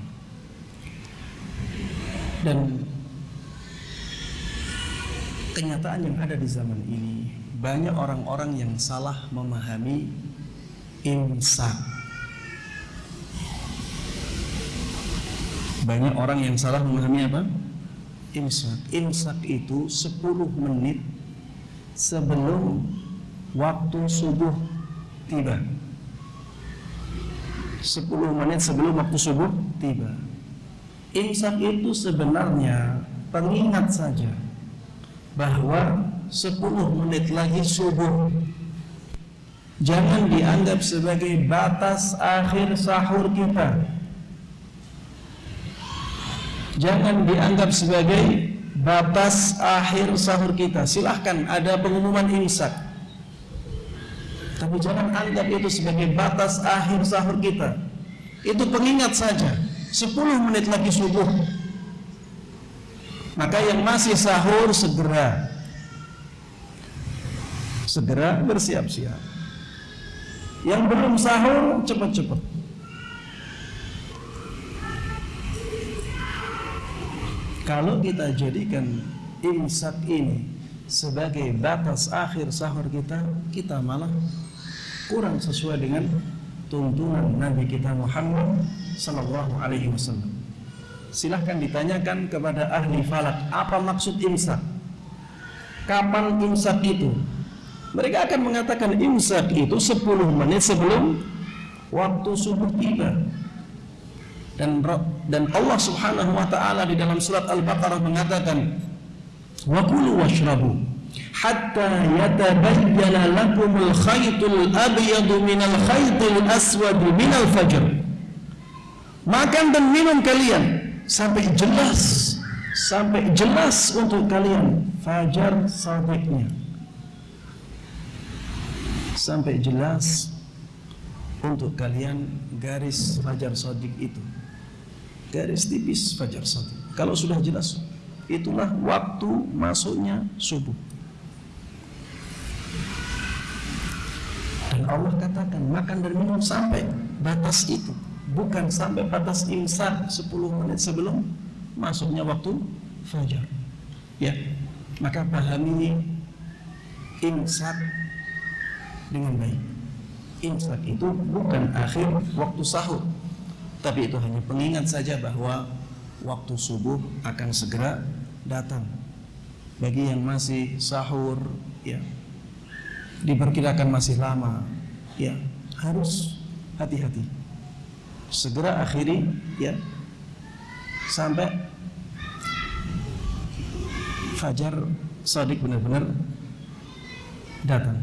[SPEAKER 1] dan kenyataan yang ada di zaman ini banyak orang-orang yang salah memahami imsak. Banyak orang yang salah memahami apa? Imsak. Imsak itu 10 menit sebelum waktu subuh tiba. 10 menit sebelum waktu subuh tiba. Imsak itu sebenarnya pengingat saja bahwa 10 menit lagi subuh. Jangan dianggap sebagai batas akhir sahur kita. Jangan dianggap sebagai batas akhir sahur kita. Silahkan ada pengumuman imsak. Tapi jangan anggap itu sebagai batas akhir sahur kita. Itu pengingat saja 10 menit lagi subuh. Maka yang masih sahur segera. Segera bersiap-siap. Yang belum sahur cepat-cepat. Kalau kita jadikan imsak ini sebagai batas akhir sahur kita, kita malah kurang sesuai dengan tuntunan Nabi kita Muhammad Sallallahu Alaihi Wasallam. Silahkan ditanyakan kepada ahli falak apa maksud imsak. Kapan imsak itu? Mereka akan mengatakan imsak itu 10 menit sebelum waktu subuh tiba. Dan dan Allah Subhanahu wa taala di dalam surat Al-Baqarah mengatakan wa washrabu hatta yatabayyana lakumul khaytul abyadu minal khaytil aswad minal fajr. Makan dan minum kalian. Sampai jelas. Sampai jelas untuk kalian. Fajar sadiqnya sampai jelas untuk kalian garis fajar sodik itu. Garis tipis fajar satu. Kalau sudah jelas, itulah waktu masuknya subuh. Dan Allah katakan makan dan minum sampai batas itu, bukan sampai batas imsak 10 menit sebelum masuknya waktu fajar. Ya, maka pahami imsak dengan baik. Imsak itu bukan akhir waktu sahur, tapi itu hanya pengingat saja bahwa waktu subuh akan segera datang. Bagi yang masih sahur, ya diperkirakan masih lama, ya harus hati-hati. Segera akhiri, ya sampai fajar sadik benar-benar datang.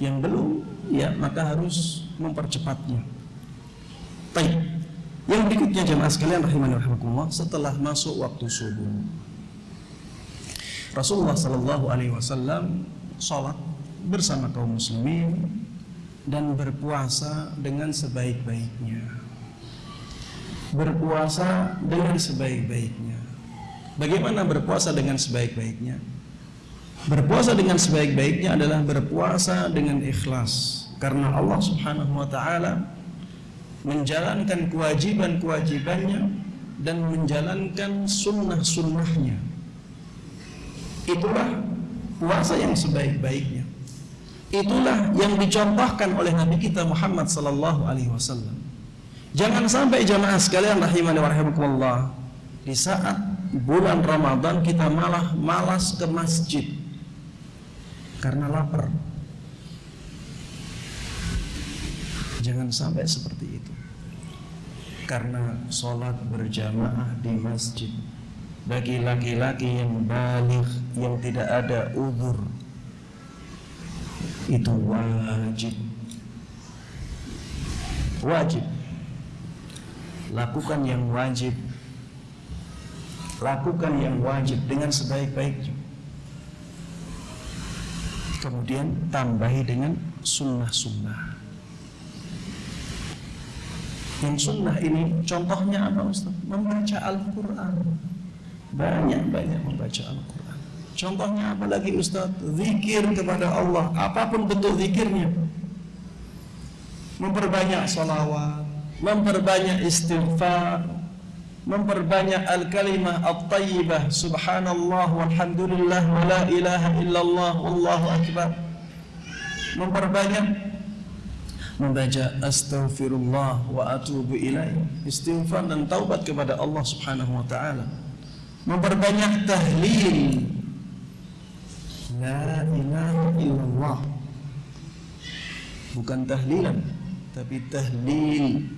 [SPEAKER 1] Yang belum, ya maka harus mempercepatnya. Baik. Yang berikutnya jemaah sekalian rahimani rahimakumullah setelah masuk waktu subuh. Rasulullah sallallahu alaihi wasallam salat bersama kaum muslimin dan berpuasa dengan sebaik-baiknya. Berpuasa dengan sebaik-baiknya. Bagaimana berpuasa dengan sebaik-baiknya? Berpuasa dengan sebaik-baiknya adalah berpuasa dengan ikhlas karena Allah Subhanahu wa taala menjalankan kewajiban-kewajibannya dan menjalankan sunnah-sunnahnya. Itulah puasa yang sebaik-baiknya. Itulah yang dicontohkan oleh Nabi kita Muhammad sallallahu alaihi wasallam. Jangan sampai jamaah sekalian rahimani wa rahimakumullah di saat bulan Ramadan kita malah malas ke masjid karena lapar. Jangan sampai seperti itu. Karena sholat berjamaah di masjid bagi laki-laki yang balik yang tidak ada uzur itu wajib. Wajib. Lakukan yang wajib. Lakukan yang wajib dengan sebaik-baiknya. Kemudian tambahi dengan sunnah-sunnah. Yang sunnah ini contohnya apa Ustaz? Membaca Al-Quran Banyak-banyak membaca Al-Quran Contohnya apa lagi Ustaz? Zikir kepada Allah. Apapun bentuk zikirnya. Memperbanyak salawat Memperbanyak istighfar Memperbanyak al-kalimah at-tayyibah. Subhanallah walhamdulillah Wa la ilaha illallah Wallahu akbar. Memperbanyak. Membaca astaghfirullah wa atubu ilaih. Istighfar dan taubat kepada Allah Subhanahu wa taala. Memperbanyak tahlil la ilaha illallah. Bukan tahlilan tapi tahlil.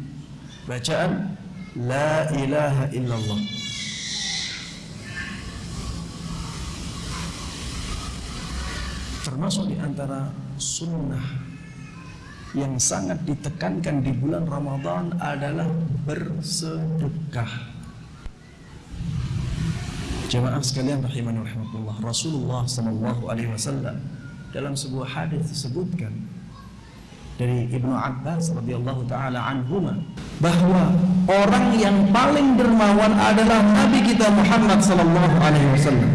[SPEAKER 1] Bacaan la ilaha illallah. Termasuk di antara sunnah yang sangat ditekankan di bulan Ramadan adalah bersedekah. Jemaah sekalian rahimani rahimakumullah. Rasulullah sallallahu alaihi wasallam dalam sebuah hadis disebutkan dari Ibnu Abbas radhiyallahu taala anhuma bahwa orang yang paling dermawan adalah Nabi kita Muhammad sallallahu alaihi wasallam.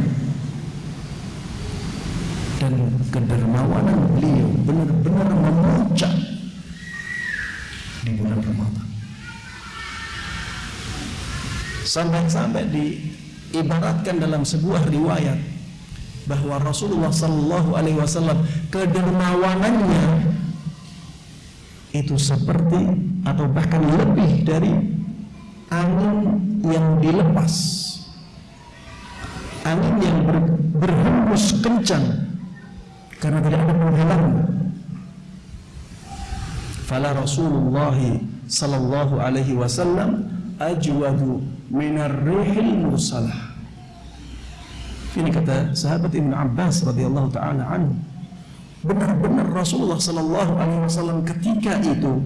[SPEAKER 1] Dan kedermawanan beliau benar-benar memuncak di bulan Ramadan. Sampai-sampai diibaratkan dalam sebuah riwayat bahwa Rasulullah Sallallahu Alaihi Wasallam kedermawanannya itu seperti atau bahkan lebih dari angin yang dilepas, angin yang ber, berhembus kencang karena tidak ada penghalang. Fala Rasulullah sallallahu alaihi wasallam ajwadu minar rihil mursalah. Ini kata sahabat Ibn Abbas radhiyallahu taala anhu. Benar-benar Rasulullah sallallahu alaihi wasallam ketika itu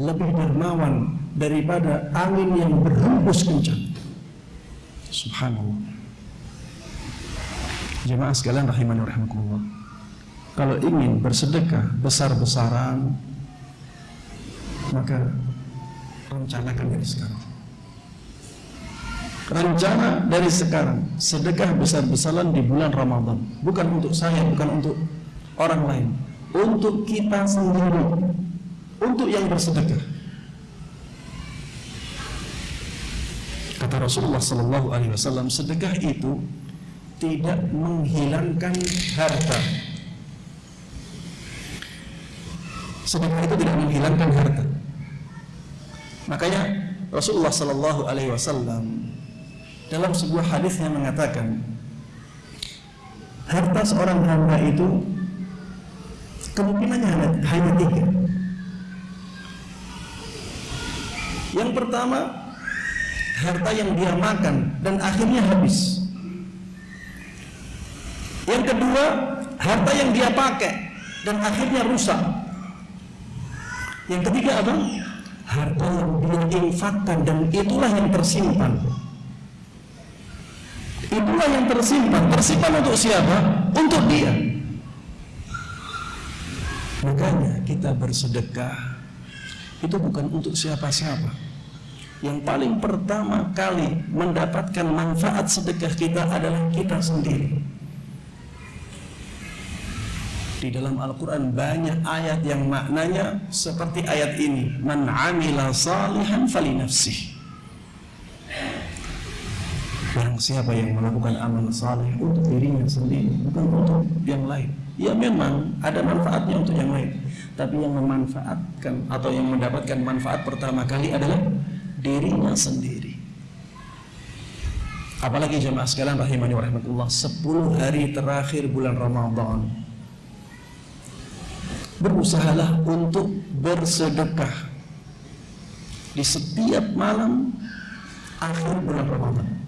[SPEAKER 1] lebih dermawan daripada angin yang berhembus kencang. Subhanallah. Jemaah sekalian rahimani rahimakumullah. Kalau ingin bersedekah besar-besaran maka rencanakan dari sekarang rencana dari sekarang sedekah besar-besaran di bulan Ramadan. Bukan untuk saya bukan untuk orang lain. Untuk kita sendiri. Untuk yang bersedekah. Kata Rasulullah Sallallahu Alaihi Wasallam sedekah itu tidak menghilangkan harta. Sedekah itu tidak menghilangkan harta. Makanya Rasulullah Sallallahu Alaihi Wasallam dalam sebuah hadis yang mengatakan harta seorang hamba itu kemungkinannya hanya, hanya tiga. Yang pertama, harta yang dia makan dan akhirnya habis. Yang kedua, harta yang dia pakai dan akhirnya rusak. Yang ketiga apa? Harta yang dia infakkan dan itulah yang tersimpan. Itulah yang tersimpan. Tersimpan untuk siapa? Untuk dia. Makanya kita bersedekah itu bukan untuk siapa-siapa. Yang paling pertama kali mendapatkan manfaat sedekah kita adalah kita sendiri. Di dalam Al-Quran banyak ayat yang maknanya seperti ayat ini. Man amila salihan fali nafsih. Barang siapa yang melakukan amal saleh untuk dirinya sendiri, bukan untuk yang lain. Ya memang ada manfaatnya untuk yang lain, tapi yang memanfaatkan atau yang mendapatkan manfaat pertama kali adalah dirinya sendiri. Apalagi jemaah sekalian rahimani warahmatullah 10 hari terakhir bulan Ramadan Berusahalah untuk bersedekah Di setiap malam akhir bulan Ramadan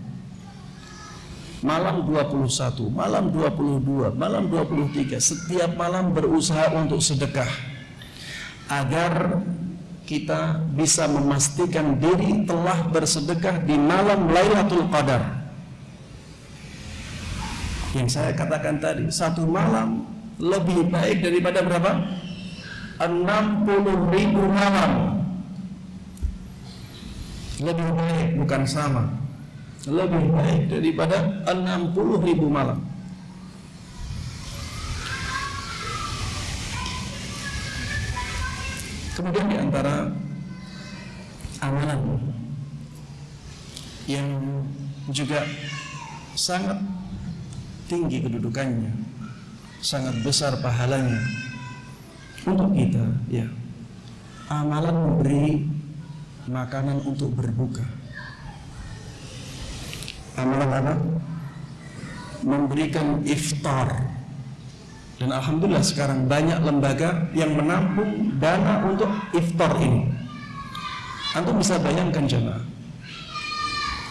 [SPEAKER 1] malam 21, malam 22, malam 23, setiap malam berusaha untuk sedekah agar kita bisa memastikan diri telah bersedekah di malam Lailatul Qadar. Yang saya katakan tadi, satu malam lebih baik daripada berapa? 60 ribu malam. Lebih baik bukan sama lebih baik daripada 60 ribu malam. Kemudian di antara amalan yang juga sangat tinggi kedudukannya sangat besar pahalanya untuk kita ya amalan memberi makanan untuk berbuka amalan apa? Memberikan iftar. Dan alhamdulillah sekarang banyak lembaga yang menampung dana untuk iftar ini. Antum bisa bayangkan jemaah.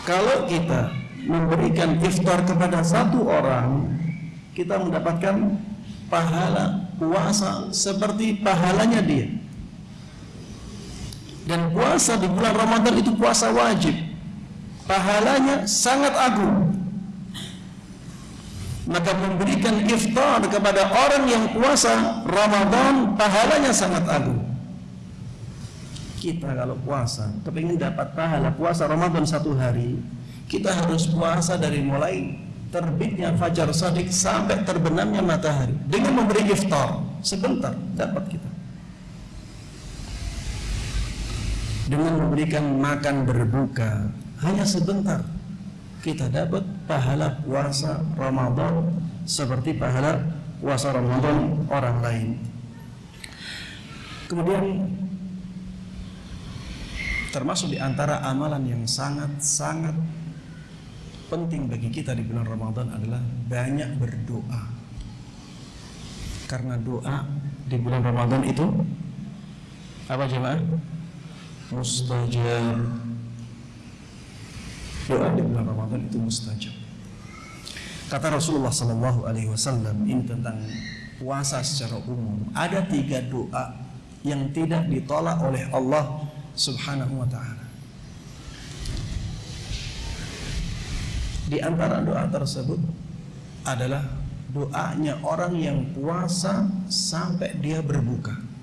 [SPEAKER 1] Kalau kita memberikan iftar kepada satu orang, kita mendapatkan pahala puasa seperti pahalanya dia. Dan puasa di bulan Ramadan itu puasa wajib pahalanya sangat agung. Maka memberikan iftar kepada orang yang puasa Ramadan pahalanya sangat agung. Kita kalau puasa kepingin dapat pahala puasa Ramadan satu hari kita harus puasa dari mulai terbitnya fajar sadik sampai terbenamnya matahari. Dengan memberi iftar sebentar dapat kita. Dengan memberikan makan berbuka hanya sebentar kita dapat pahala puasa Ramadan seperti pahala puasa Ramadan orang lain. Kemudian termasuk di antara amalan yang sangat-sangat penting bagi kita di bulan Ramadan adalah banyak berdoa. Karena doa di bulan Ramadan itu apa jemaah? Mustajab doa di bulan Ramadan itu mustajab. Kata Rasulullah Sallallahu Alaihi Wasallam ini tentang puasa secara umum. Ada tiga doa yang tidak ditolak oleh Allah Subhanahu Wa Taala. Di antara doa tersebut adalah doanya orang yang puasa sampai dia berbuka.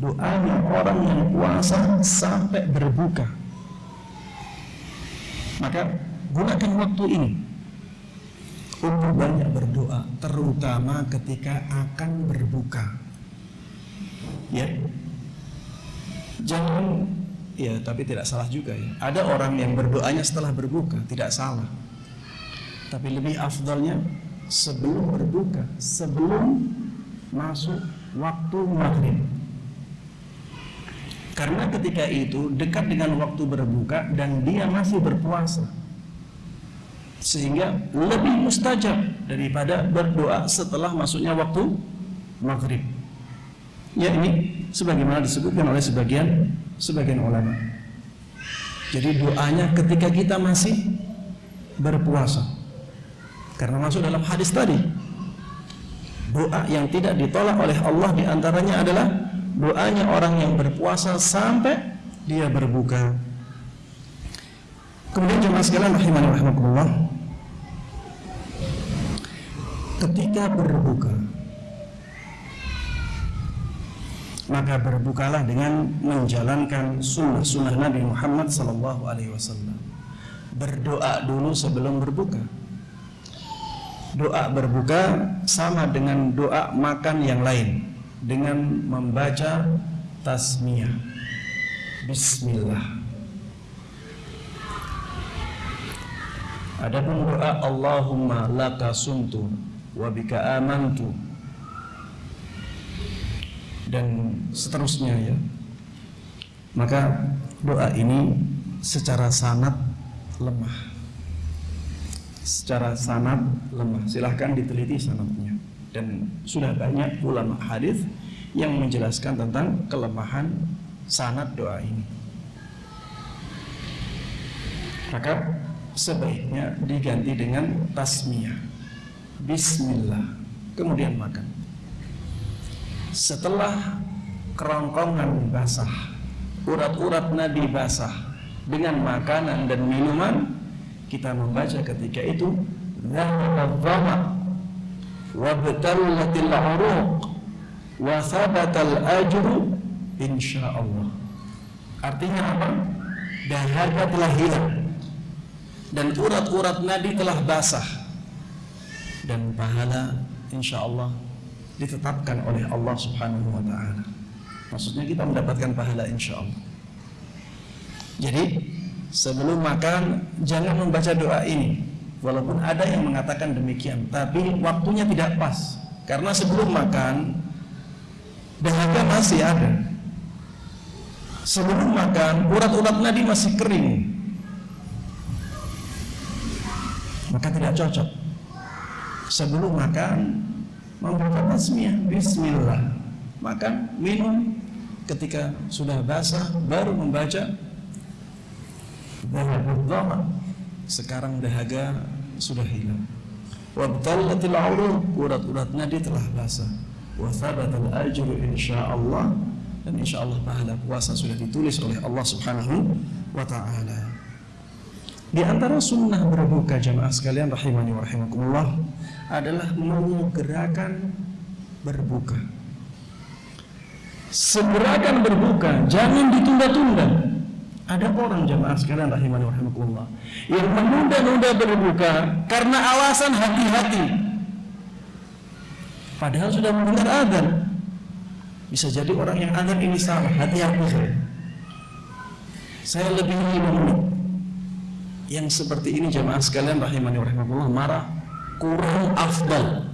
[SPEAKER 1] doanya orang yang puasa sampai berbuka maka gunakan waktu ini untuk banyak berdoa terutama ketika akan berbuka. Ya. Jangan ya tapi tidak salah juga ya. Ada orang yang berdoanya setelah berbuka tidak salah. Tapi lebih afdalnya sebelum berbuka sebelum masuk waktu maghrib karena ketika itu dekat dengan waktu berbuka dan dia masih berpuasa sehingga lebih mustajab daripada berdoa setelah masuknya waktu maghrib ya ini sebagaimana disebutkan oleh sebagian sebagian ulama. Jadi doanya ketika kita masih berpuasa. Karena masuk dalam hadis tadi. Doa yang tidak ditolak oleh Allah di antaranya adalah doanya orang yang berpuasa sampai dia berbuka. Kemudian jemaah sekalian rahimani rahimakumullah. Ketika berbuka maka berbukalah dengan menjalankan sunnah-sunnah Nabi Muhammad sallallahu alaihi wasallam. Berdoa dulu sebelum berbuka. Doa berbuka sama dengan doa makan yang lain dengan membaca tasmiyah. Bismillah. Adapun doa Allahumma laka sumtu wa bika amantu. Dan seterusnya ya. Maka doa ini secara sanat lemah. Secara sanat lemah. Silahkan diteliti sanatnya dan sudah banyak ulama hadis yang menjelaskan tentang kelemahan sanat doa ini. Maka sebaiknya diganti dengan tasmiyah. Bismillah. Kemudian makan. Setelah kerongkongan basah, urat-urat nadi basah dengan makanan dan minuman, kita membaca ketika itu dhahaba uruq wa thabatal ajru insyaallah. Artinya apa? Dahaga telah hilang dan urat-urat nadi telah basah dan pahala insyaallah ditetapkan oleh Allah Subhanahu wa taala. Maksudnya kita mendapatkan pahala insya Allah. Jadi sebelum makan jangan membaca doa ini. Walaupun ada yang mengatakan demikian, tapi waktunya tidak pas. Karena sebelum makan dahaga masih ada. Sebelum makan urat-urat nadi masih kering. Maka tidak cocok. Sebelum makan membaca tasmiyah bismillah makan minum ketika sudah basah baru membaca dhahab sekarang dahaga sudah hilang wabtallatil uruq urat-urat nadi telah basah wa thabatal ajru insyaallah dan insyaallah pahala puasa sudah ditulis oleh Allah Subhanahu wa taala di antara sunnah berbuka jamaah sekalian rahimani wa rahimakumullah adalah menyegerakan berbuka. Segerakan berbuka, jangan ditunda-tunda. Ada orang jamaah sekalian rahimani rahimakumullah yang menunda-nunda berbuka karena alasan hati-hati. Padahal sudah mendengar azan. Bisa jadi orang yang azan ini salah, hati-hati saya. Saya lebih menit yang seperti ini jamaah sekalian rahimani rahimahullah marah kurang afdal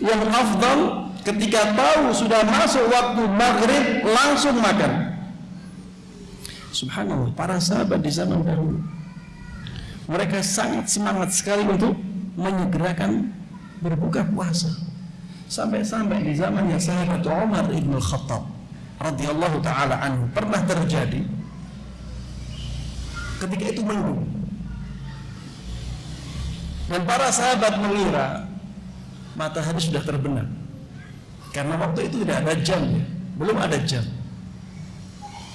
[SPEAKER 1] yang afdal ketika tahu sudah masuk waktu maghrib langsung makan subhanallah. Para sahabat di zaman dahulu mereka sangat semangat sekali untuk menyegerakan berbuka puasa. Sampai-sampai di zamannya sahabat Umar ibn Khattab radhiyallahu taala anhu pernah terjadi ketika itu mendung dan para sahabat mengira matahari sudah terbenam. Karena waktu itu tidak ada jam ya. belum ada jam.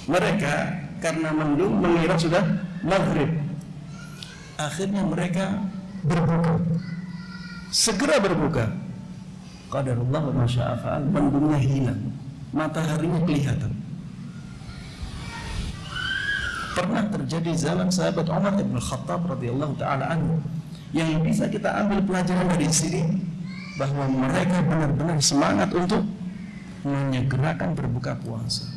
[SPEAKER 1] Mereka karena mendung mengira sudah maghrib. Akhirnya mereka berbuka. Segera berbuka. Qadarullah wa masya'afa'al mendungnya hilang mataharinya kelihatan. Pernah terjadi zaman sahabat Umar bin Khattab radhiyallahu taala anhu. Yang bisa kita ambil pelajaran dari sini bahwa mereka benar-benar semangat untuk menyegerakan berbuka puasa.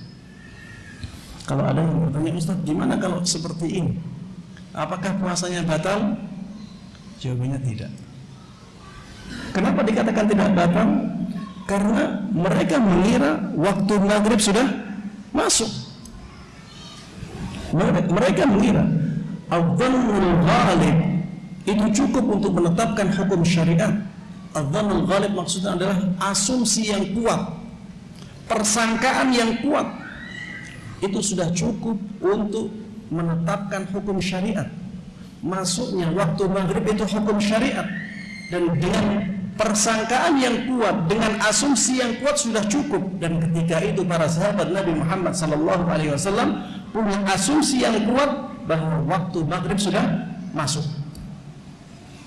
[SPEAKER 1] Kalau ada yang bertanya Ustaz, gimana kalau seperti ini? Apakah puasanya batal? Jawabannya tidak. Kenapa dikatakan tidak batal? Karena mereka mengira waktu maghrib sudah masuk. Mereka mengira Adzannul ghalib itu cukup untuk menetapkan hukum syariat. Adzannul ghalib maksudnya adalah asumsi yang kuat, persangkaan yang kuat. Itu sudah cukup untuk menetapkan hukum syariat. Masuknya waktu maghrib itu hukum syariat. Dan dengan persangkaan yang kuat dengan asumsi yang kuat sudah cukup. Dan ketika itu para sahabat Nabi Muhammad sallallahu alaihi wasallam punya asumsi yang kuat bahwa waktu maghrib sudah masuk.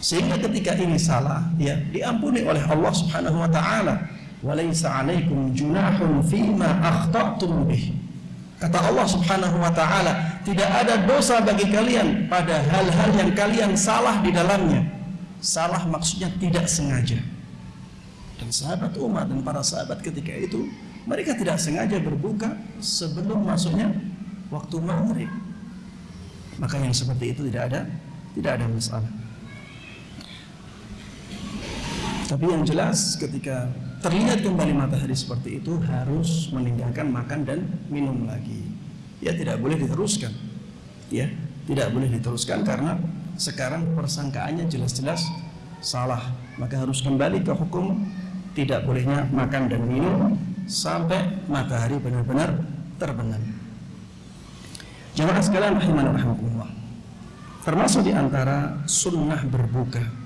[SPEAKER 1] Sehingga ketika ini salah ya diampuni oleh Allah Subhanahu wa taala. 'alaikum junahun fima akhta'tum kata Allah Subhanahu wa taala tidak ada dosa bagi kalian pada hal-hal yang kalian salah di dalamnya. Salah maksudnya tidak sengaja. Dan sahabat Umar dan para sahabat ketika itu mereka tidak sengaja berbuka sebelum masuknya waktu maghrib. Maka yang seperti itu tidak ada tidak ada masalah. Tapi yang jelas ketika terlihat kembali matahari seperti itu harus meninggalkan makan dan minum lagi. Ya tidak boleh diteruskan. Ya tidak boleh diteruskan karena sekarang persangkaannya jelas-jelas salah. Maka harus kembali ke hukum. Tidak bolehnya makan dan minum sampai matahari benar-benar terbenam. Jemaah sekalian rahimahullah termasuk di antara sunnah berbuka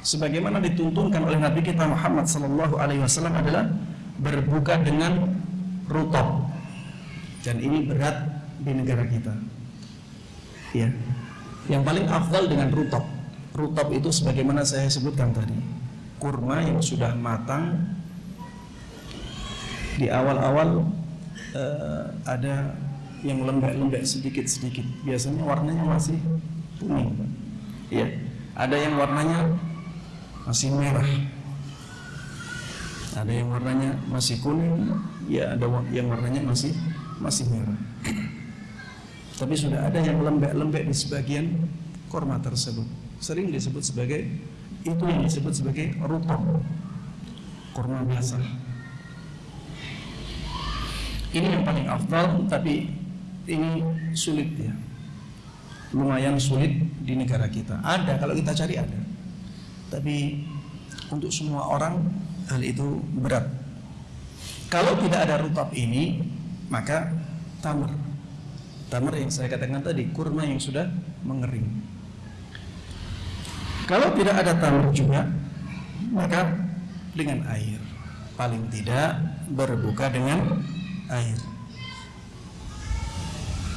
[SPEAKER 1] sebagaimana dituntunkan oleh Nabi kita Muhammad sallallahu alaihi wasallam adalah berbuka dengan rutab dan ini berat di negara kita. Ya. Yang paling afdal dengan rutab rutab itu sebagaimana saya sebutkan tadi. Kurma yang sudah matang. Di awal-awal uh, ada yang lembek-lembek sedikit-sedikit. Biasanya warnanya masih kuning. Ya. Ada yang warnanya masih merah ada yang warnanya masih kuning ya ada yang warnanya masih masih merah tapi sudah ada yang lembek-lembek di sebagian korma tersebut. Sering disebut sebagai itu yang disebut sebagai rutab. Korma biasa. Ini yang paling afdal tapi ini sulit ya. Lumayan sulit di negara kita. Ada kalau kita cari ada. Tapi untuk semua orang hal itu berat. Kalau tidak ada rutab ini, maka tamar Tamar yang saya katakan tadi, kurma yang sudah mengering. Kalau tidak ada tamar juga, maka dengan air. Paling tidak berbuka dengan air.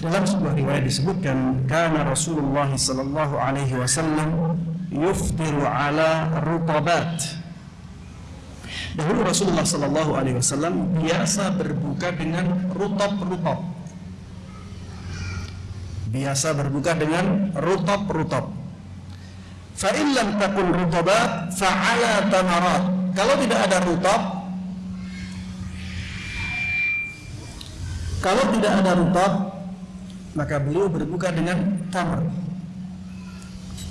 [SPEAKER 1] Dalam sebuah riwayat disebutkan, karena Rasulullah sallallahu alaihi wasallam yuftiru ala rutabat. Dahulu Rasulullah sallallahu alaihi wasallam biasa berbuka dengan rutab-rutab biasa berbuka dengan rutab-rutab. Fa in lam takun rutabat fa ala tamarat. Kalau tidak ada rutab Kalau tidak ada rutab maka beliau berbuka dengan tamar.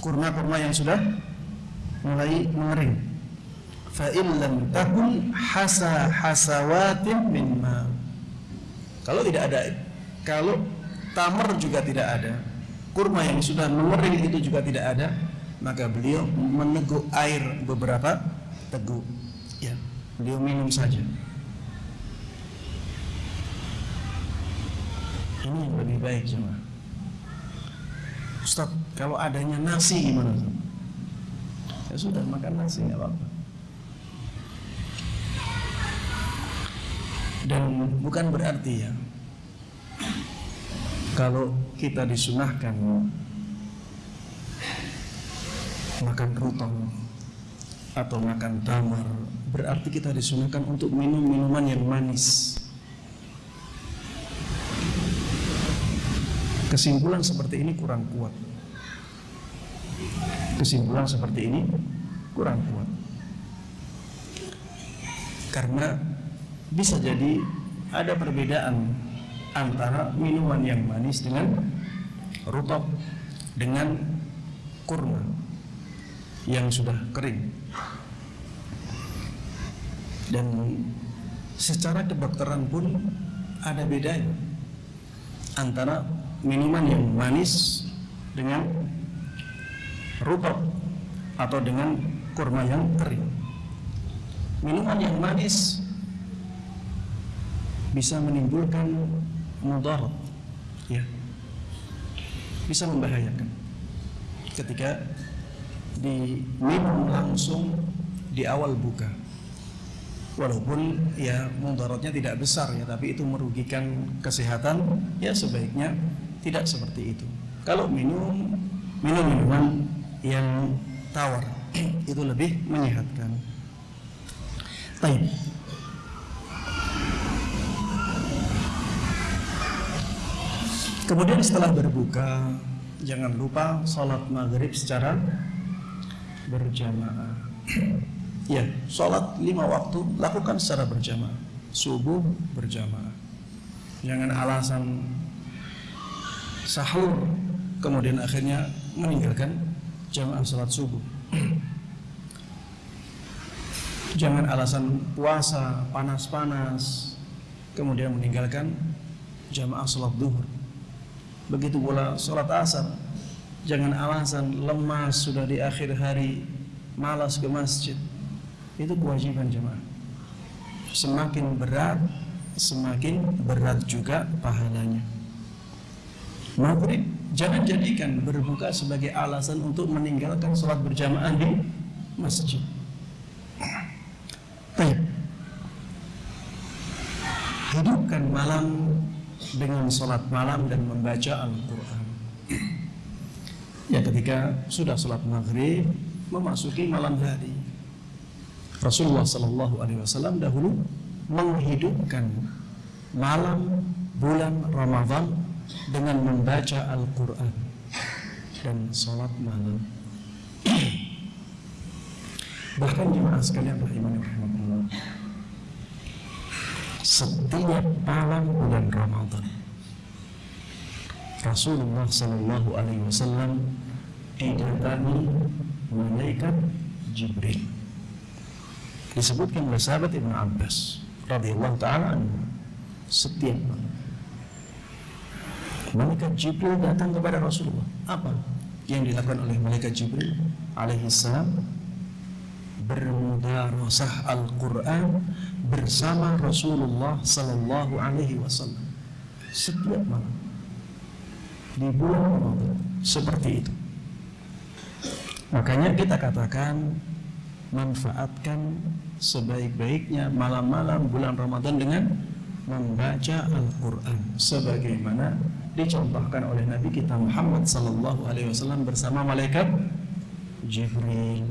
[SPEAKER 1] Kurma-kurma yang sudah mulai mengering. Fa in lam takun hasa hasawatin min ma. Kalau tidak ada kalau tamar juga tidak ada, kurma yang sudah mengering itu juga tidak ada, maka beliau meneguk air beberapa teguk. Ya, beliau minum saja. Ini yang lebih baik cuma. Ustaz, kalau adanya nasi gimana? Ya sudah makan nasi nggak apa-apa. Dan bukan berarti ya kalau kita disunahkan makan rutong atau makan tamar berarti kita disunahkan untuk minum minuman yang manis kesimpulan seperti ini kurang kuat Kesimpulan seperti ini kurang kuat. Karena bisa jadi ada perbedaan antara minuman yang manis dengan rutop dengan kurma yang sudah kering dan secara kedokteran pun ada bedanya antara minuman yang manis dengan rutop atau dengan kurma yang kering. Minuman yang manis bisa menimbulkan mudarat, ya, bisa membahayakan ketika diminum langsung di awal buka. Walaupun ya mudaratnya tidak besar ya, tapi itu merugikan kesehatan, ya sebaiknya tidak seperti itu. Kalau minum minum minuman yang tawar itu lebih menyehatkan. Baik. Kemudian setelah berbuka, jangan lupa sholat maghrib secara berjamaah. Ya, sholat lima waktu lakukan secara berjamaah. Subuh berjamaah. Jangan alasan sahur kemudian akhirnya meninggalkan jamaah sholat subuh. Jangan alasan puasa panas-panas kemudian meninggalkan jamaah sholat duhur. Begitu pula sholat asar. Jangan alasan lemas sudah di akhir hari malas ke masjid. Itu kewajiban jemaah. Semakin berat, semakin berat juga pahalanya. Maghrib jangan jadikan berbuka sebagai alasan untuk meninggalkan sholat berjamaah di masjid. Baik. Hidupkan malam dengan sholat malam dan membaca Al-Quran. Ya ketika sudah sholat maghrib memasuki malam hari. Rasulullah Sallallahu Alaihi Wasallam dahulu menghidupkan malam bulan Ramadhan dengan membaca Al-Quran dan sholat malam. Bahkan jemaah sekalian rahimani rahimahullah setiap malam bulan Ramadan Rasulullah Sallallahu Alaihi Wasallam didatangi malaikat Jibril disebutkan oleh sahabat Ibn Abbas radhiyallahu taala setiap malam malaikat Jibril datang kepada Rasulullah. Apa yang dilakukan oleh malaikat Jibril? Alaihi salam bermudarasah Al-Quran bersama Rasulullah Sallallahu Alaihi Wasallam. Setiap malam di bulan Ramadan seperti itu. Makanya kita katakan manfaatkan sebaik-baiknya malam-malam bulan Ramadan dengan membaca Al-Quran sebagaimana dicontohkan oleh Nabi kita Muhammad Sallallahu Alaihi Wasallam bersama malaikat Jibril.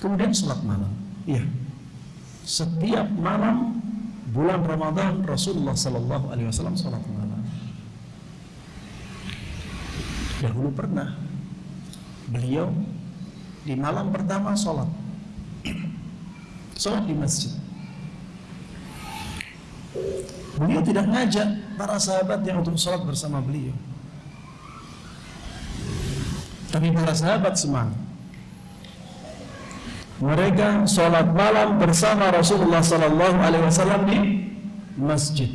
[SPEAKER 1] Kemudian sholat malam. Iya. Setiap malam bulan Ramadan Rasulullah Sallallahu Alaihi Wasallam sholat malam. Dahulu pernah beliau di malam pertama sholat, sholat di masjid. Beliau tidak ngajak para sahabat yang untuk sholat bersama beliau. Tapi para sahabat semangat mereka sholat malam bersama Rasulullah Sallallahu Alaihi Wasallam di masjid.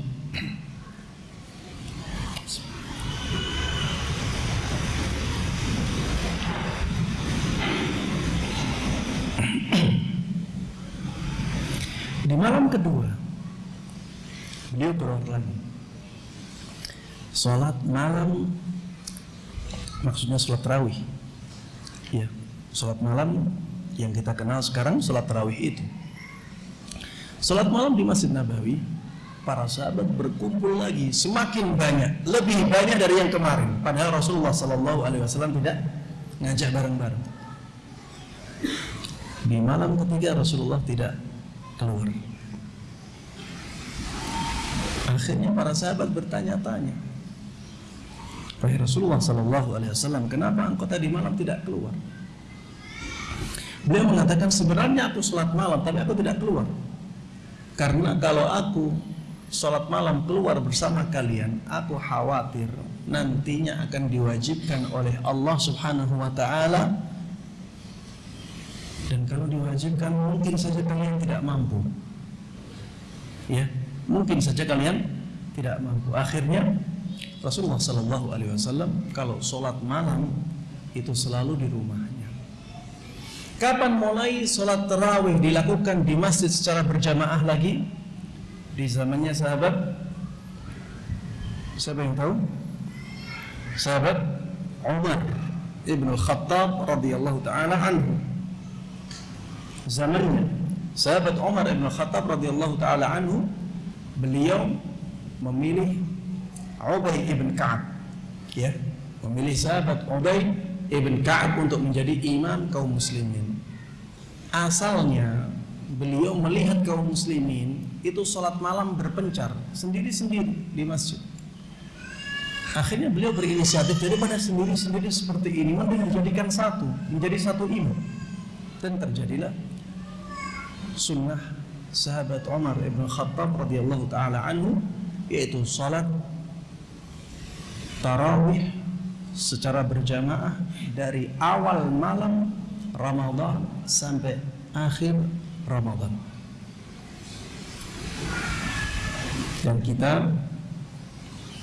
[SPEAKER 1] Di malam kedua, keluar lagi. Sholat malam, maksudnya sholat terawih. Ya, sholat malam yang kita kenal sekarang sholat tarawih itu. Sholat malam di Masjid Nabawi, para sahabat berkumpul lagi semakin banyak, lebih banyak dari yang kemarin. Padahal Rasulullah Shallallahu Alaihi Wasallam tidak ngajak bareng-bareng. Di malam ketiga Rasulullah tidak keluar. Akhirnya para sahabat bertanya-tanya, Wahai Rasulullah Sallallahu Alaihi Wasallam, kenapa engkau tadi malam tidak keluar? Beliau mengatakan sebenarnya aku sholat malam, tapi aku tidak keluar. Karena kalau aku sholat malam keluar bersama kalian, aku khawatir nantinya akan diwajibkan oleh Allah Subhanahu Wa Taala. Dan kalau diwajibkan, mungkin saja kalian tidak mampu. Ya, mungkin saja kalian tidak mampu. Akhirnya Rasulullah Sallallahu Alaihi Wasallam kalau sholat malam itu selalu di rumahnya. Kapan mulai sholat terawih dilakukan di masjid secara berjamaah lagi? Di zamannya sahabat Siapa yang tahu? Sahabat Umar Ibnu Khattab radhiyallahu taala anhu. Zamannya sahabat Umar Ibnu Khattab radhiyallahu taala anhu beliau memilih Ubay ibn Ka'ab ya, memilih sahabat Ubay ibn Ka'ab untuk menjadi imam kaum muslimin asalnya beliau melihat kaum muslimin itu sholat malam berpencar sendiri-sendiri di masjid. Akhirnya beliau berinisiatif daripada sendiri-sendiri seperti ini, mending menjadikan satu, menjadi satu imam. Dan terjadilah sunnah sahabat Umar ibn Khattab radhiyallahu taala anhu yaitu salat tarawih secara berjamaah dari awal malam Ramadan sampai akhir Ramadan. Dan kita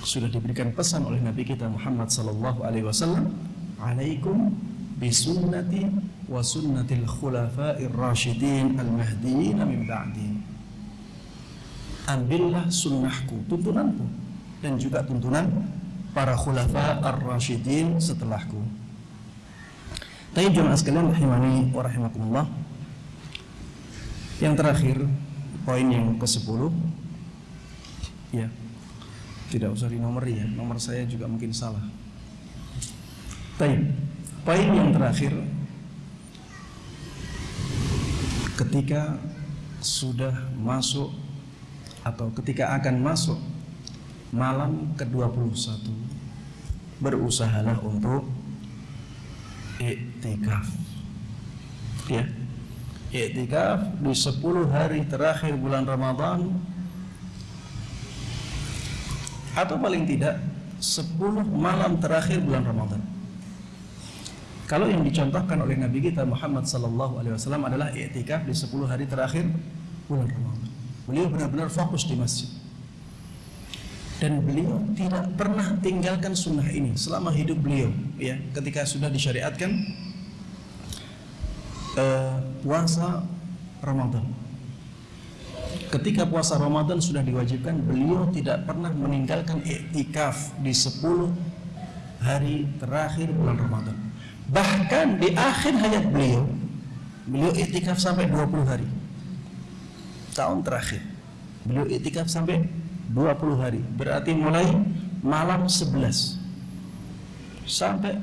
[SPEAKER 1] sudah diberikan pesan oleh Nabi kita Muhammad sallallahu alaihi wasallam, "Alaikum bisunnati wa sunnatil khulafa'ir rasyidin al-mahdiyyin min ba'di." Ambillah sunnahku, tuntunanku dan juga tuntunan para khulafa ar-rasyidin setelahku. Tapi jemaah sekalian rahimani wa rahimakumullah. Yang terakhir, poin yang ke-10 ya. Tidak usah di nomor ya, nomor saya juga mungkin salah. Tapi poin yang terakhir. Ketika sudah masuk atau ketika akan masuk malam ke-21 berusahalah untuk i'tikaf ya. I'tikaf di 10 hari terakhir bulan Ramadan. Atau paling tidak 10 malam terakhir bulan Ramadan kalau yang dicontohkan oleh Nabi kita Muhammad sallallahu alaihi wasallam adalah i'tikaf di 10 hari terakhir bulan Ramadan. Beliau benar-benar fokus di masjid. Dan beliau tidak pernah tinggalkan sunnah ini selama hidup beliau ya ketika sudah disyariatkan uh, puasa Ramadan. Ketika puasa Ramadan sudah diwajibkan beliau tidak pernah meninggalkan iktikaf di 10 hari terakhir bulan Ramadan bahkan di akhir hayat beliau beliau iktikaf sampai 20 hari tahun terakhir beliau iktikaf sampai 20 hari berarti mulai malam 11 sampai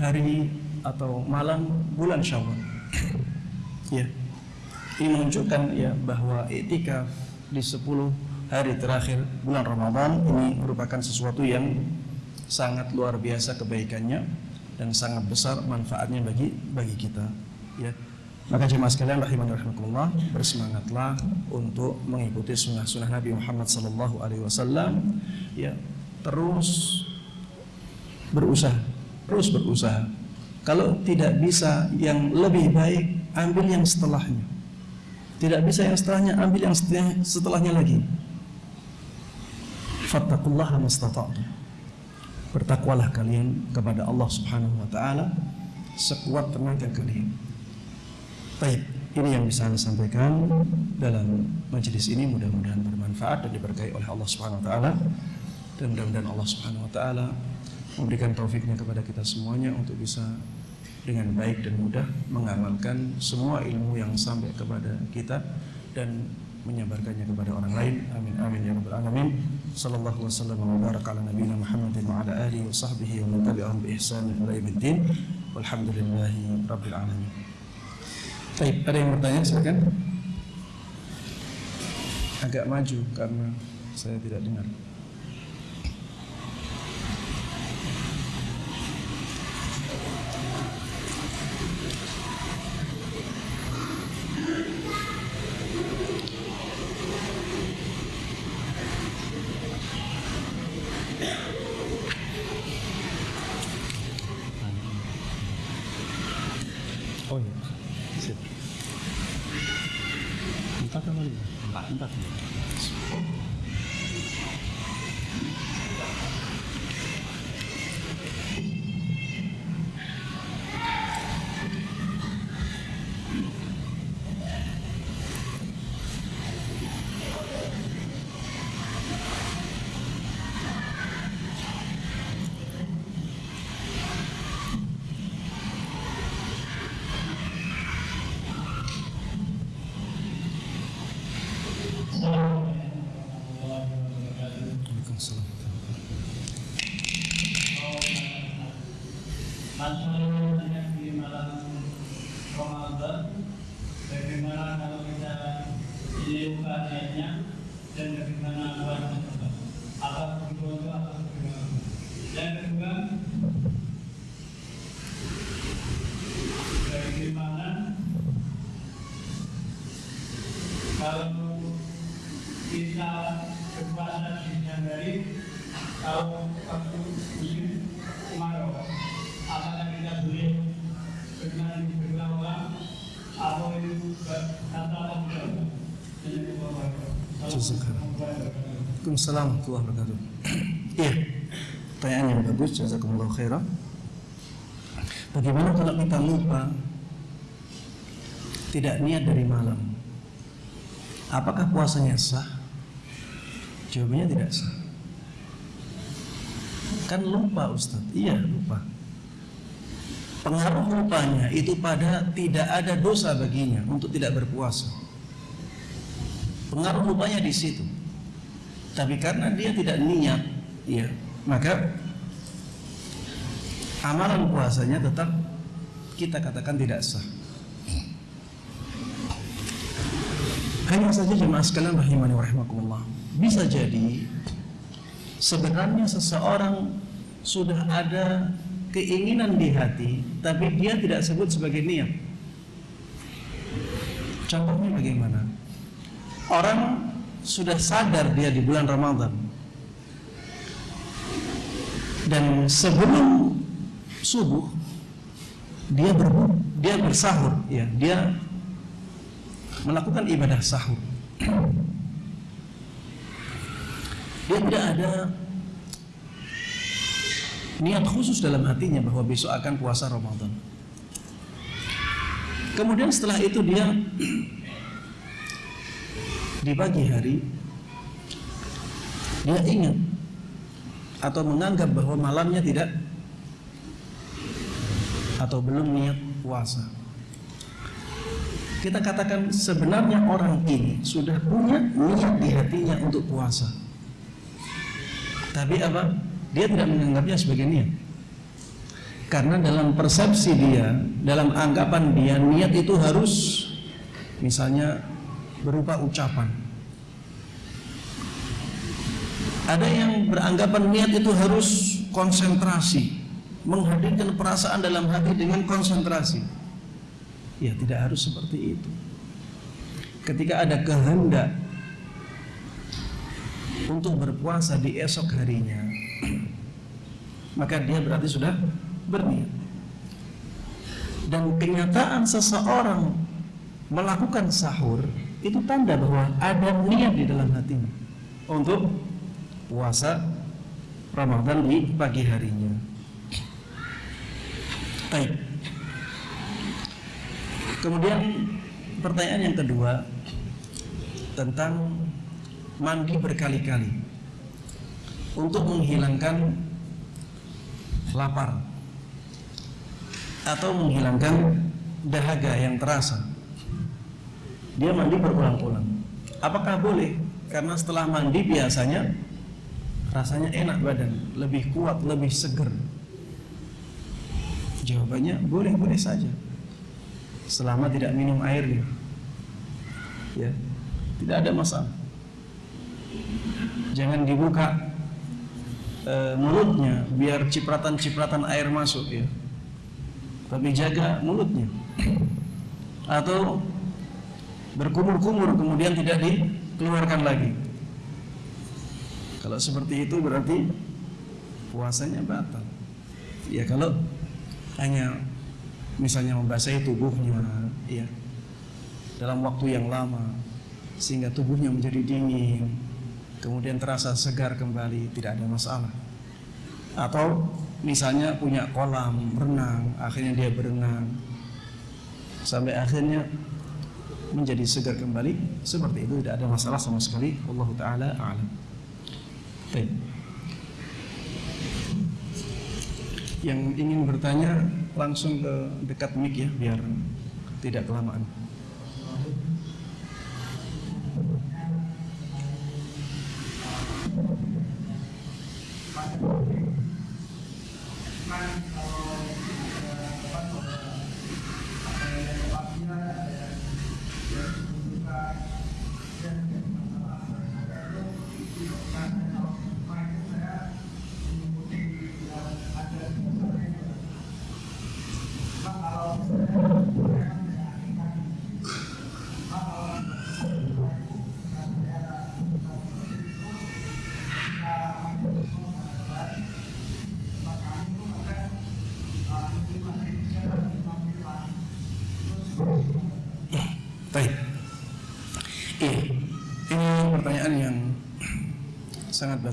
[SPEAKER 1] hari atau malam bulan Syawal. ya. Ini menunjukkan ya bahwa etika di 10 hari terakhir bulan Ramadan ini merupakan sesuatu yang sangat luar biasa kebaikannya dan sangat besar manfaatnya bagi bagi kita. Ya. Maka jemaah sekalian rahimani rahimakumullah bersemangatlah untuk mengikuti sunnah-sunnah Nabi Muhammad sallallahu alaihi wasallam ya terus berusaha terus berusaha kalau tidak bisa yang lebih baik ambil yang setelahnya tidak bisa yang setelahnya ambil yang setelahnya lagi fattaqullaha mastata'tum bertakwalah kalian kepada Allah Subhanahu wa taala sekuat tenaga kalian Baik, ini yang bisa saya sampaikan dalam majelis ini mudah-mudahan bermanfaat dan diberkahi oleh Allah Subhanahu wa taala. Dan mudah-mudahan Allah Subhanahu wa taala memberikan taufiknya kepada kita semuanya untuk bisa dengan baik dan mudah mengamalkan semua ilmu yang sampai kepada kita dan menyebarkannya kepada orang lain. Amin amin ya rabbal alamin. Sallallahu wasallam wa baraka Muhammadin wa ala alihi wa sahbihi wa man tabi'ahum bi ihsan ila yaumiddin. Walhamdulillahi ada yang bertanya silakan. Agak maju karena saya tidak dengar.
[SPEAKER 2] Oh iya. Sip. Empat apa lima? Empat. Empat.
[SPEAKER 1] Waalaikumsalam.
[SPEAKER 3] masalahnya di malam Ramadan bagaimana kalau kita ini niatnya dan bagaimana buat apa kedua apa kedua yang kedua bagaimana kalau kita berpuasa di siang hari kalau waktu musim kemarau apakah kita boleh bermain berlawan atau itu kata apa
[SPEAKER 1] Waalaikumsalam warahmatullahi wabarakatuh. Iya, yang bagus. Jazakumullah khairan. Bagaimana kalau kita lupa tidak niat dari malam? Apakah puasanya sah? Jawabannya tidak sah. Kan lupa Ustaz. Iya, lupa. Pengaruh lupanya itu pada tidak ada dosa baginya untuk tidak berpuasa. Pengaruh lupanya di situ. Tapi karena dia tidak niat, ya, maka amalan puasanya tetap kita katakan tidak sah. Hanya saja jemaah sekalian rahimani wa rahimakumullah. Bisa jadi sebenarnya seseorang sudah ada keinginan di hati, tapi dia tidak sebut sebagai niat. Contohnya bagaimana? Orang sudah sadar dia di bulan Ramadan. Dan sebelum subuh dia ber, dia bersahur ya dia melakukan ibadah sahur. Dia tidak ada niat khusus dalam hatinya bahwa besok akan puasa Ramadan. Kemudian setelah itu dia di pagi hari dia ingat atau menganggap bahwa malamnya tidak atau belum niat puasa. Kita katakan sebenarnya orang ini sudah punya niat di hatinya untuk puasa. Tapi apa? Dia tidak menganggapnya sebagai niat. Karena dalam persepsi dia, dalam anggapan dia niat itu harus misalnya berupa ucapan. Ada yang beranggapan niat itu harus konsentrasi, menghadirkan perasaan dalam hati dengan konsentrasi. Ya, tidak harus seperti itu. Ketika ada kehendak untuk berpuasa di esok harinya, maka dia berarti sudah berniat. Dan kenyataan seseorang melakukan sahur itu tanda bahwa ada niat di dalam hatinya untuk puasa Ramadan di pagi harinya. Baik. Kemudian pertanyaan yang kedua tentang mandi berkali-kali untuk menghilangkan lapar atau menghilangkan dahaga yang terasa. Dia mandi berulang-ulang. Apakah boleh? Karena setelah mandi biasanya rasanya enak badan, lebih kuat, lebih seger. Jawabannya boleh-boleh saja. Selama tidak minum airnya. Ya. Tidak ada masalah. Jangan dibuka e, mulutnya biar cipratan-cipratan air masuk ya. Tapi jaga mulutnya. Atau berkumur-kumur kemudian tidak dikeluarkan lagi. Kalau seperti itu berarti puasanya batal. Ya kalau hanya misalnya membasahi tubuhnya ya dalam waktu yang lama sehingga tubuhnya menjadi dingin kemudian terasa segar kembali tidak ada masalah atau misalnya punya kolam renang akhirnya dia berenang sampai akhirnya menjadi segar kembali. Seperti itu tidak ada masalah sama sekali. Allah taala alam. Baik. yang ingin bertanya langsung ke dekat mic ya biar tidak kelamaan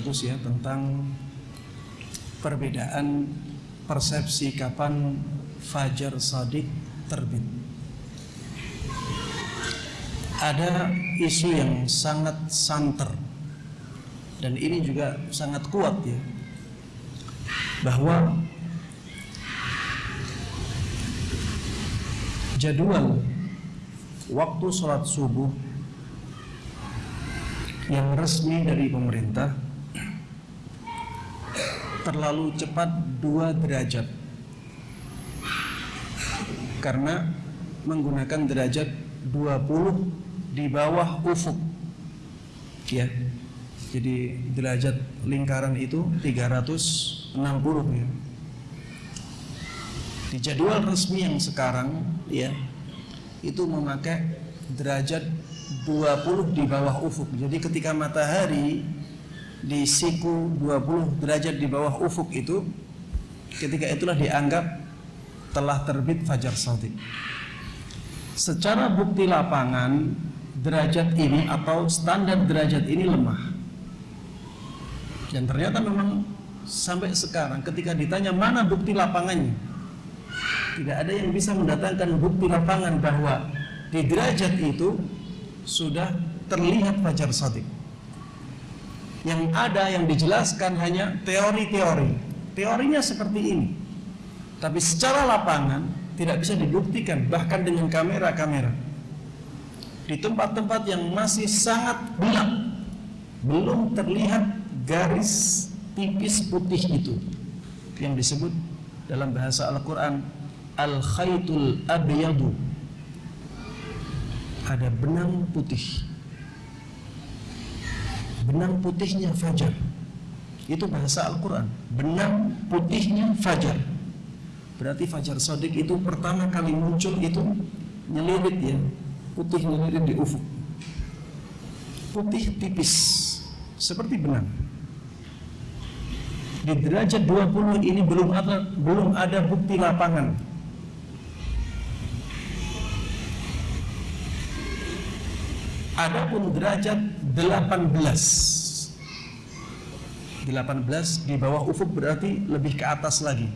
[SPEAKER 1] bagus ya tentang perbedaan persepsi kapan fajar sadik terbit. Ada isu yang sangat santer dan ini juga sangat kuat ya bahwa jadwal waktu sholat subuh yang resmi dari pemerintah terlalu cepat dua derajat. Karena menggunakan derajat 20 di bawah ufuk. Ya jadi derajat lingkaran itu 360 ya. Di jadwal resmi yang sekarang ya itu memakai derajat 20 di bawah ufuk. Jadi ketika matahari di siku 20 derajat di bawah ufuk itu ketika itulah dianggap telah terbit fajar shadiq. Secara bukti lapangan derajat ini atau standar derajat ini lemah. Dan ternyata memang sampai sekarang ketika ditanya mana bukti lapangannya tidak ada yang bisa mendatangkan bukti lapangan bahwa di derajat itu sudah terlihat fajar shadiq. Yang ada yang dijelaskan hanya teori-teori. Teorinya seperti ini. Tapi secara lapangan tidak bisa dibuktikan bahkan dengan kamera-kamera. Di tempat-tempat yang masih sangat gelap belum terlihat garis tipis putih itu yang disebut dalam bahasa Al-Qur'an al khaytul abyadu ada benang putih benang putihnya fajar. Itu bahasa Al-Quran. Benang putihnya fajar. Berarti fajar sodik itu pertama kali muncul itu nyelirit ya. Putih nyelirit di ufuk. Putih tipis. Seperti benang. Di derajat 20 ini belum ada belum ada bukti lapangan. Adapun derajat 18 18 di bawah ufuk berarti lebih ke atas lagi.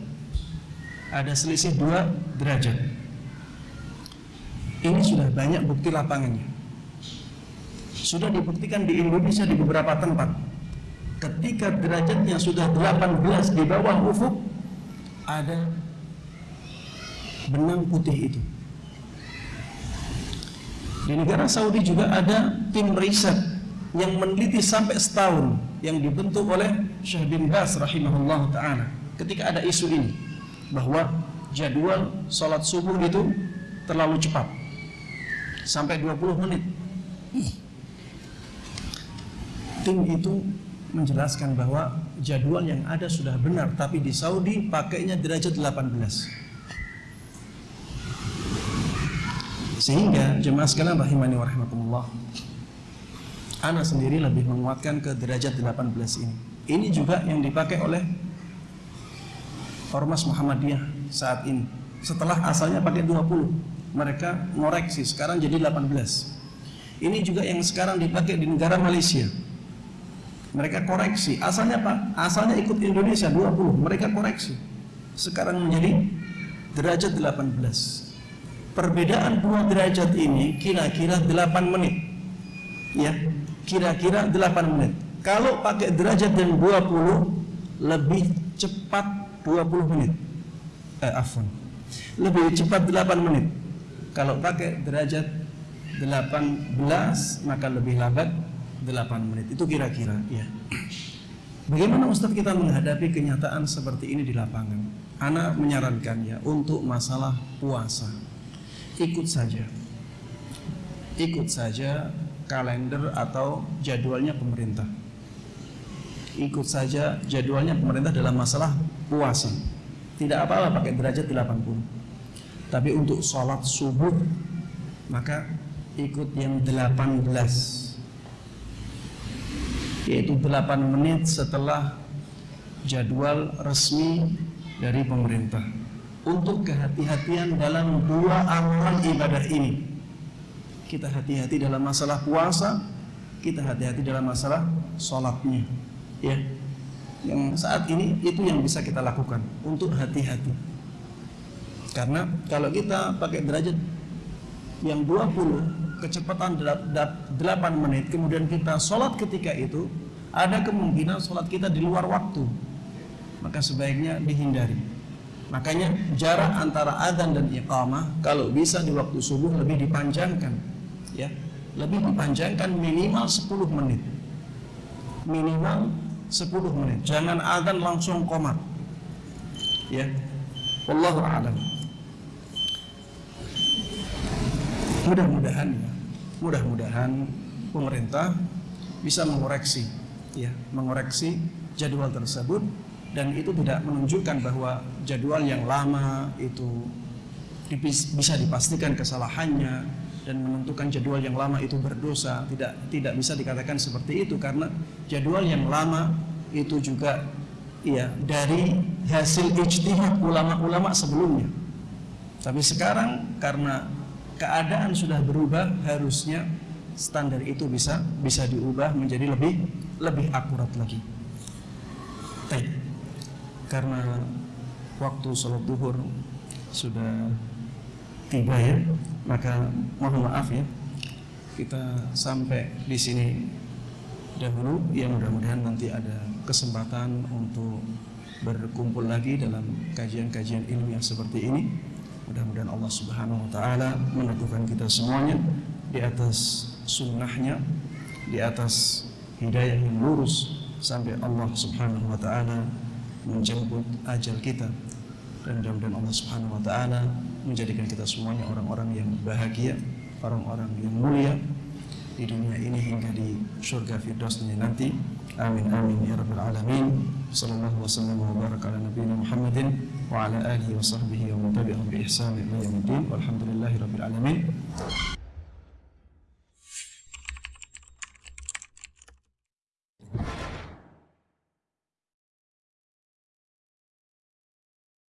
[SPEAKER 1] Ada selisih dua derajat. Ini sudah banyak bukti lapangannya. Sudah dibuktikan di Indonesia di beberapa tempat. Ketika derajatnya sudah 18 di bawah ufuk Ada benang putih itu. Di negara Saudi juga ada tim riset yang meneliti sampai setahun yang dibentuk oleh Syekh bin Bas rahimahullah taala. Ketika ada isu ini bahwa jadwal sholat subuh itu terlalu cepat sampai 20 menit. Tim itu menjelaskan bahwa jadwal yang ada sudah benar tapi di Saudi pakainya derajat 18. Sehingga jemaah sekalian rahimani wa rahimakumullah Ana sendiri lebih menguatkan ke derajat 18 ini. Ini juga yang dipakai oleh Ormas Muhammadiyah saat ini. Setelah asalnya pakai 20 mereka ngoreksi sekarang jadi 18 ini juga yang sekarang dipakai di negara Malaysia. Mereka koreksi. Asalnya Pak asalnya ikut Indonesia 20 mereka koreksi. Sekarang menjadi derajat 18 perbedaan dua derajat ini kira-kira 8 menit. Ya kira-kira 8 menit. Kalau pakai derajat yang 20 lebih cepat 20 menit. Eh afwan. Lebih cepat 8 menit. Kalau pakai derajat 18 maka lebih lambat 8 menit. Itu kira-kira ya bagaimana Ustadz kita menghadapi kenyataan seperti ini di lapangan? Ana menyarankan ya untuk masalah puasa. Ikut saja. Ikut saja kalender atau jadwalnya pemerintah? Ikut saja jadwalnya pemerintah dalam masalah puasa. Tidak apa-apa pakai derajat 80 tapi untuk sholat subuh maka ikut yang 18 yaitu 8 menit setelah jadwal resmi dari pemerintah. Untuk kehati-hatian dalam dua amalan ibadah ini kita hati-hati dalam masalah puasa kita hati-hati dalam masalah sholatnya ya. Yang saat ini itu yang bisa kita lakukan untuk hati-hati. Karena kalau kita pakai derajat yang 20 kecepatan 8 menit kemudian kita sholat ketika itu ada kemungkinan sholat kita di luar waktu. Maka sebaiknya dihindari. Makanya jarak antara adzan dan iqamah kalau bisa di waktu subuh lebih dipanjangkan ya lebih dipanjangkan minimal 10 menit. Minimal 10 menit. Jangan adzan langsung komat. Ya wallahu a'lam. Mudah-mudahan ya mudah-mudahan pemerintah bisa mengoreksi ya mengoreksi jadwal tersebut dan itu tidak menunjukkan bahwa jadwal yang lama itu bisa dipastikan kesalahannya dan menentukan jadwal yang lama itu berdosa. Tidak tidak bisa dikatakan seperti itu karena jadwal yang lama itu juga ya dari hasil ijtihad ulama-ulama sebelumnya. Tapi sekarang karena keadaan sudah berubah harusnya standar itu bisa bisa diubah menjadi lebih lebih akurat lagi. Baik. karena waktu sholat duhur sudah tiba ya maka mohon maaf ya. Kita sampai di sini dahulu. Ya mudah-mudahan nanti ada kesempatan untuk berkumpul lagi dalam kajian-kajian ilmiah seperti ini. Mudah-mudahan Allah subhanahu wa ta'ala meneguhkan kita semuanya di atas sunnahnya di atas hidayah yang lurus sampai Allah subhanahu wa ta'ala menjemput ajal kita dan mudah-mudahan Allah subhanahu wa ta'ala menjadikan kita semuanya orang-orang yang bahagia, orang-orang yang mulia di dunia ini hingga di surga firdausnya nanti. Amin amin ya rabbal alamin. Sallallahu wasallam wa baraka ala nabiyina Muhammadin wa ala alihi wa sahbihi wa man tabi'ahum bi ihsan ila yaumil. Walhamdulillahi rabbil alamin.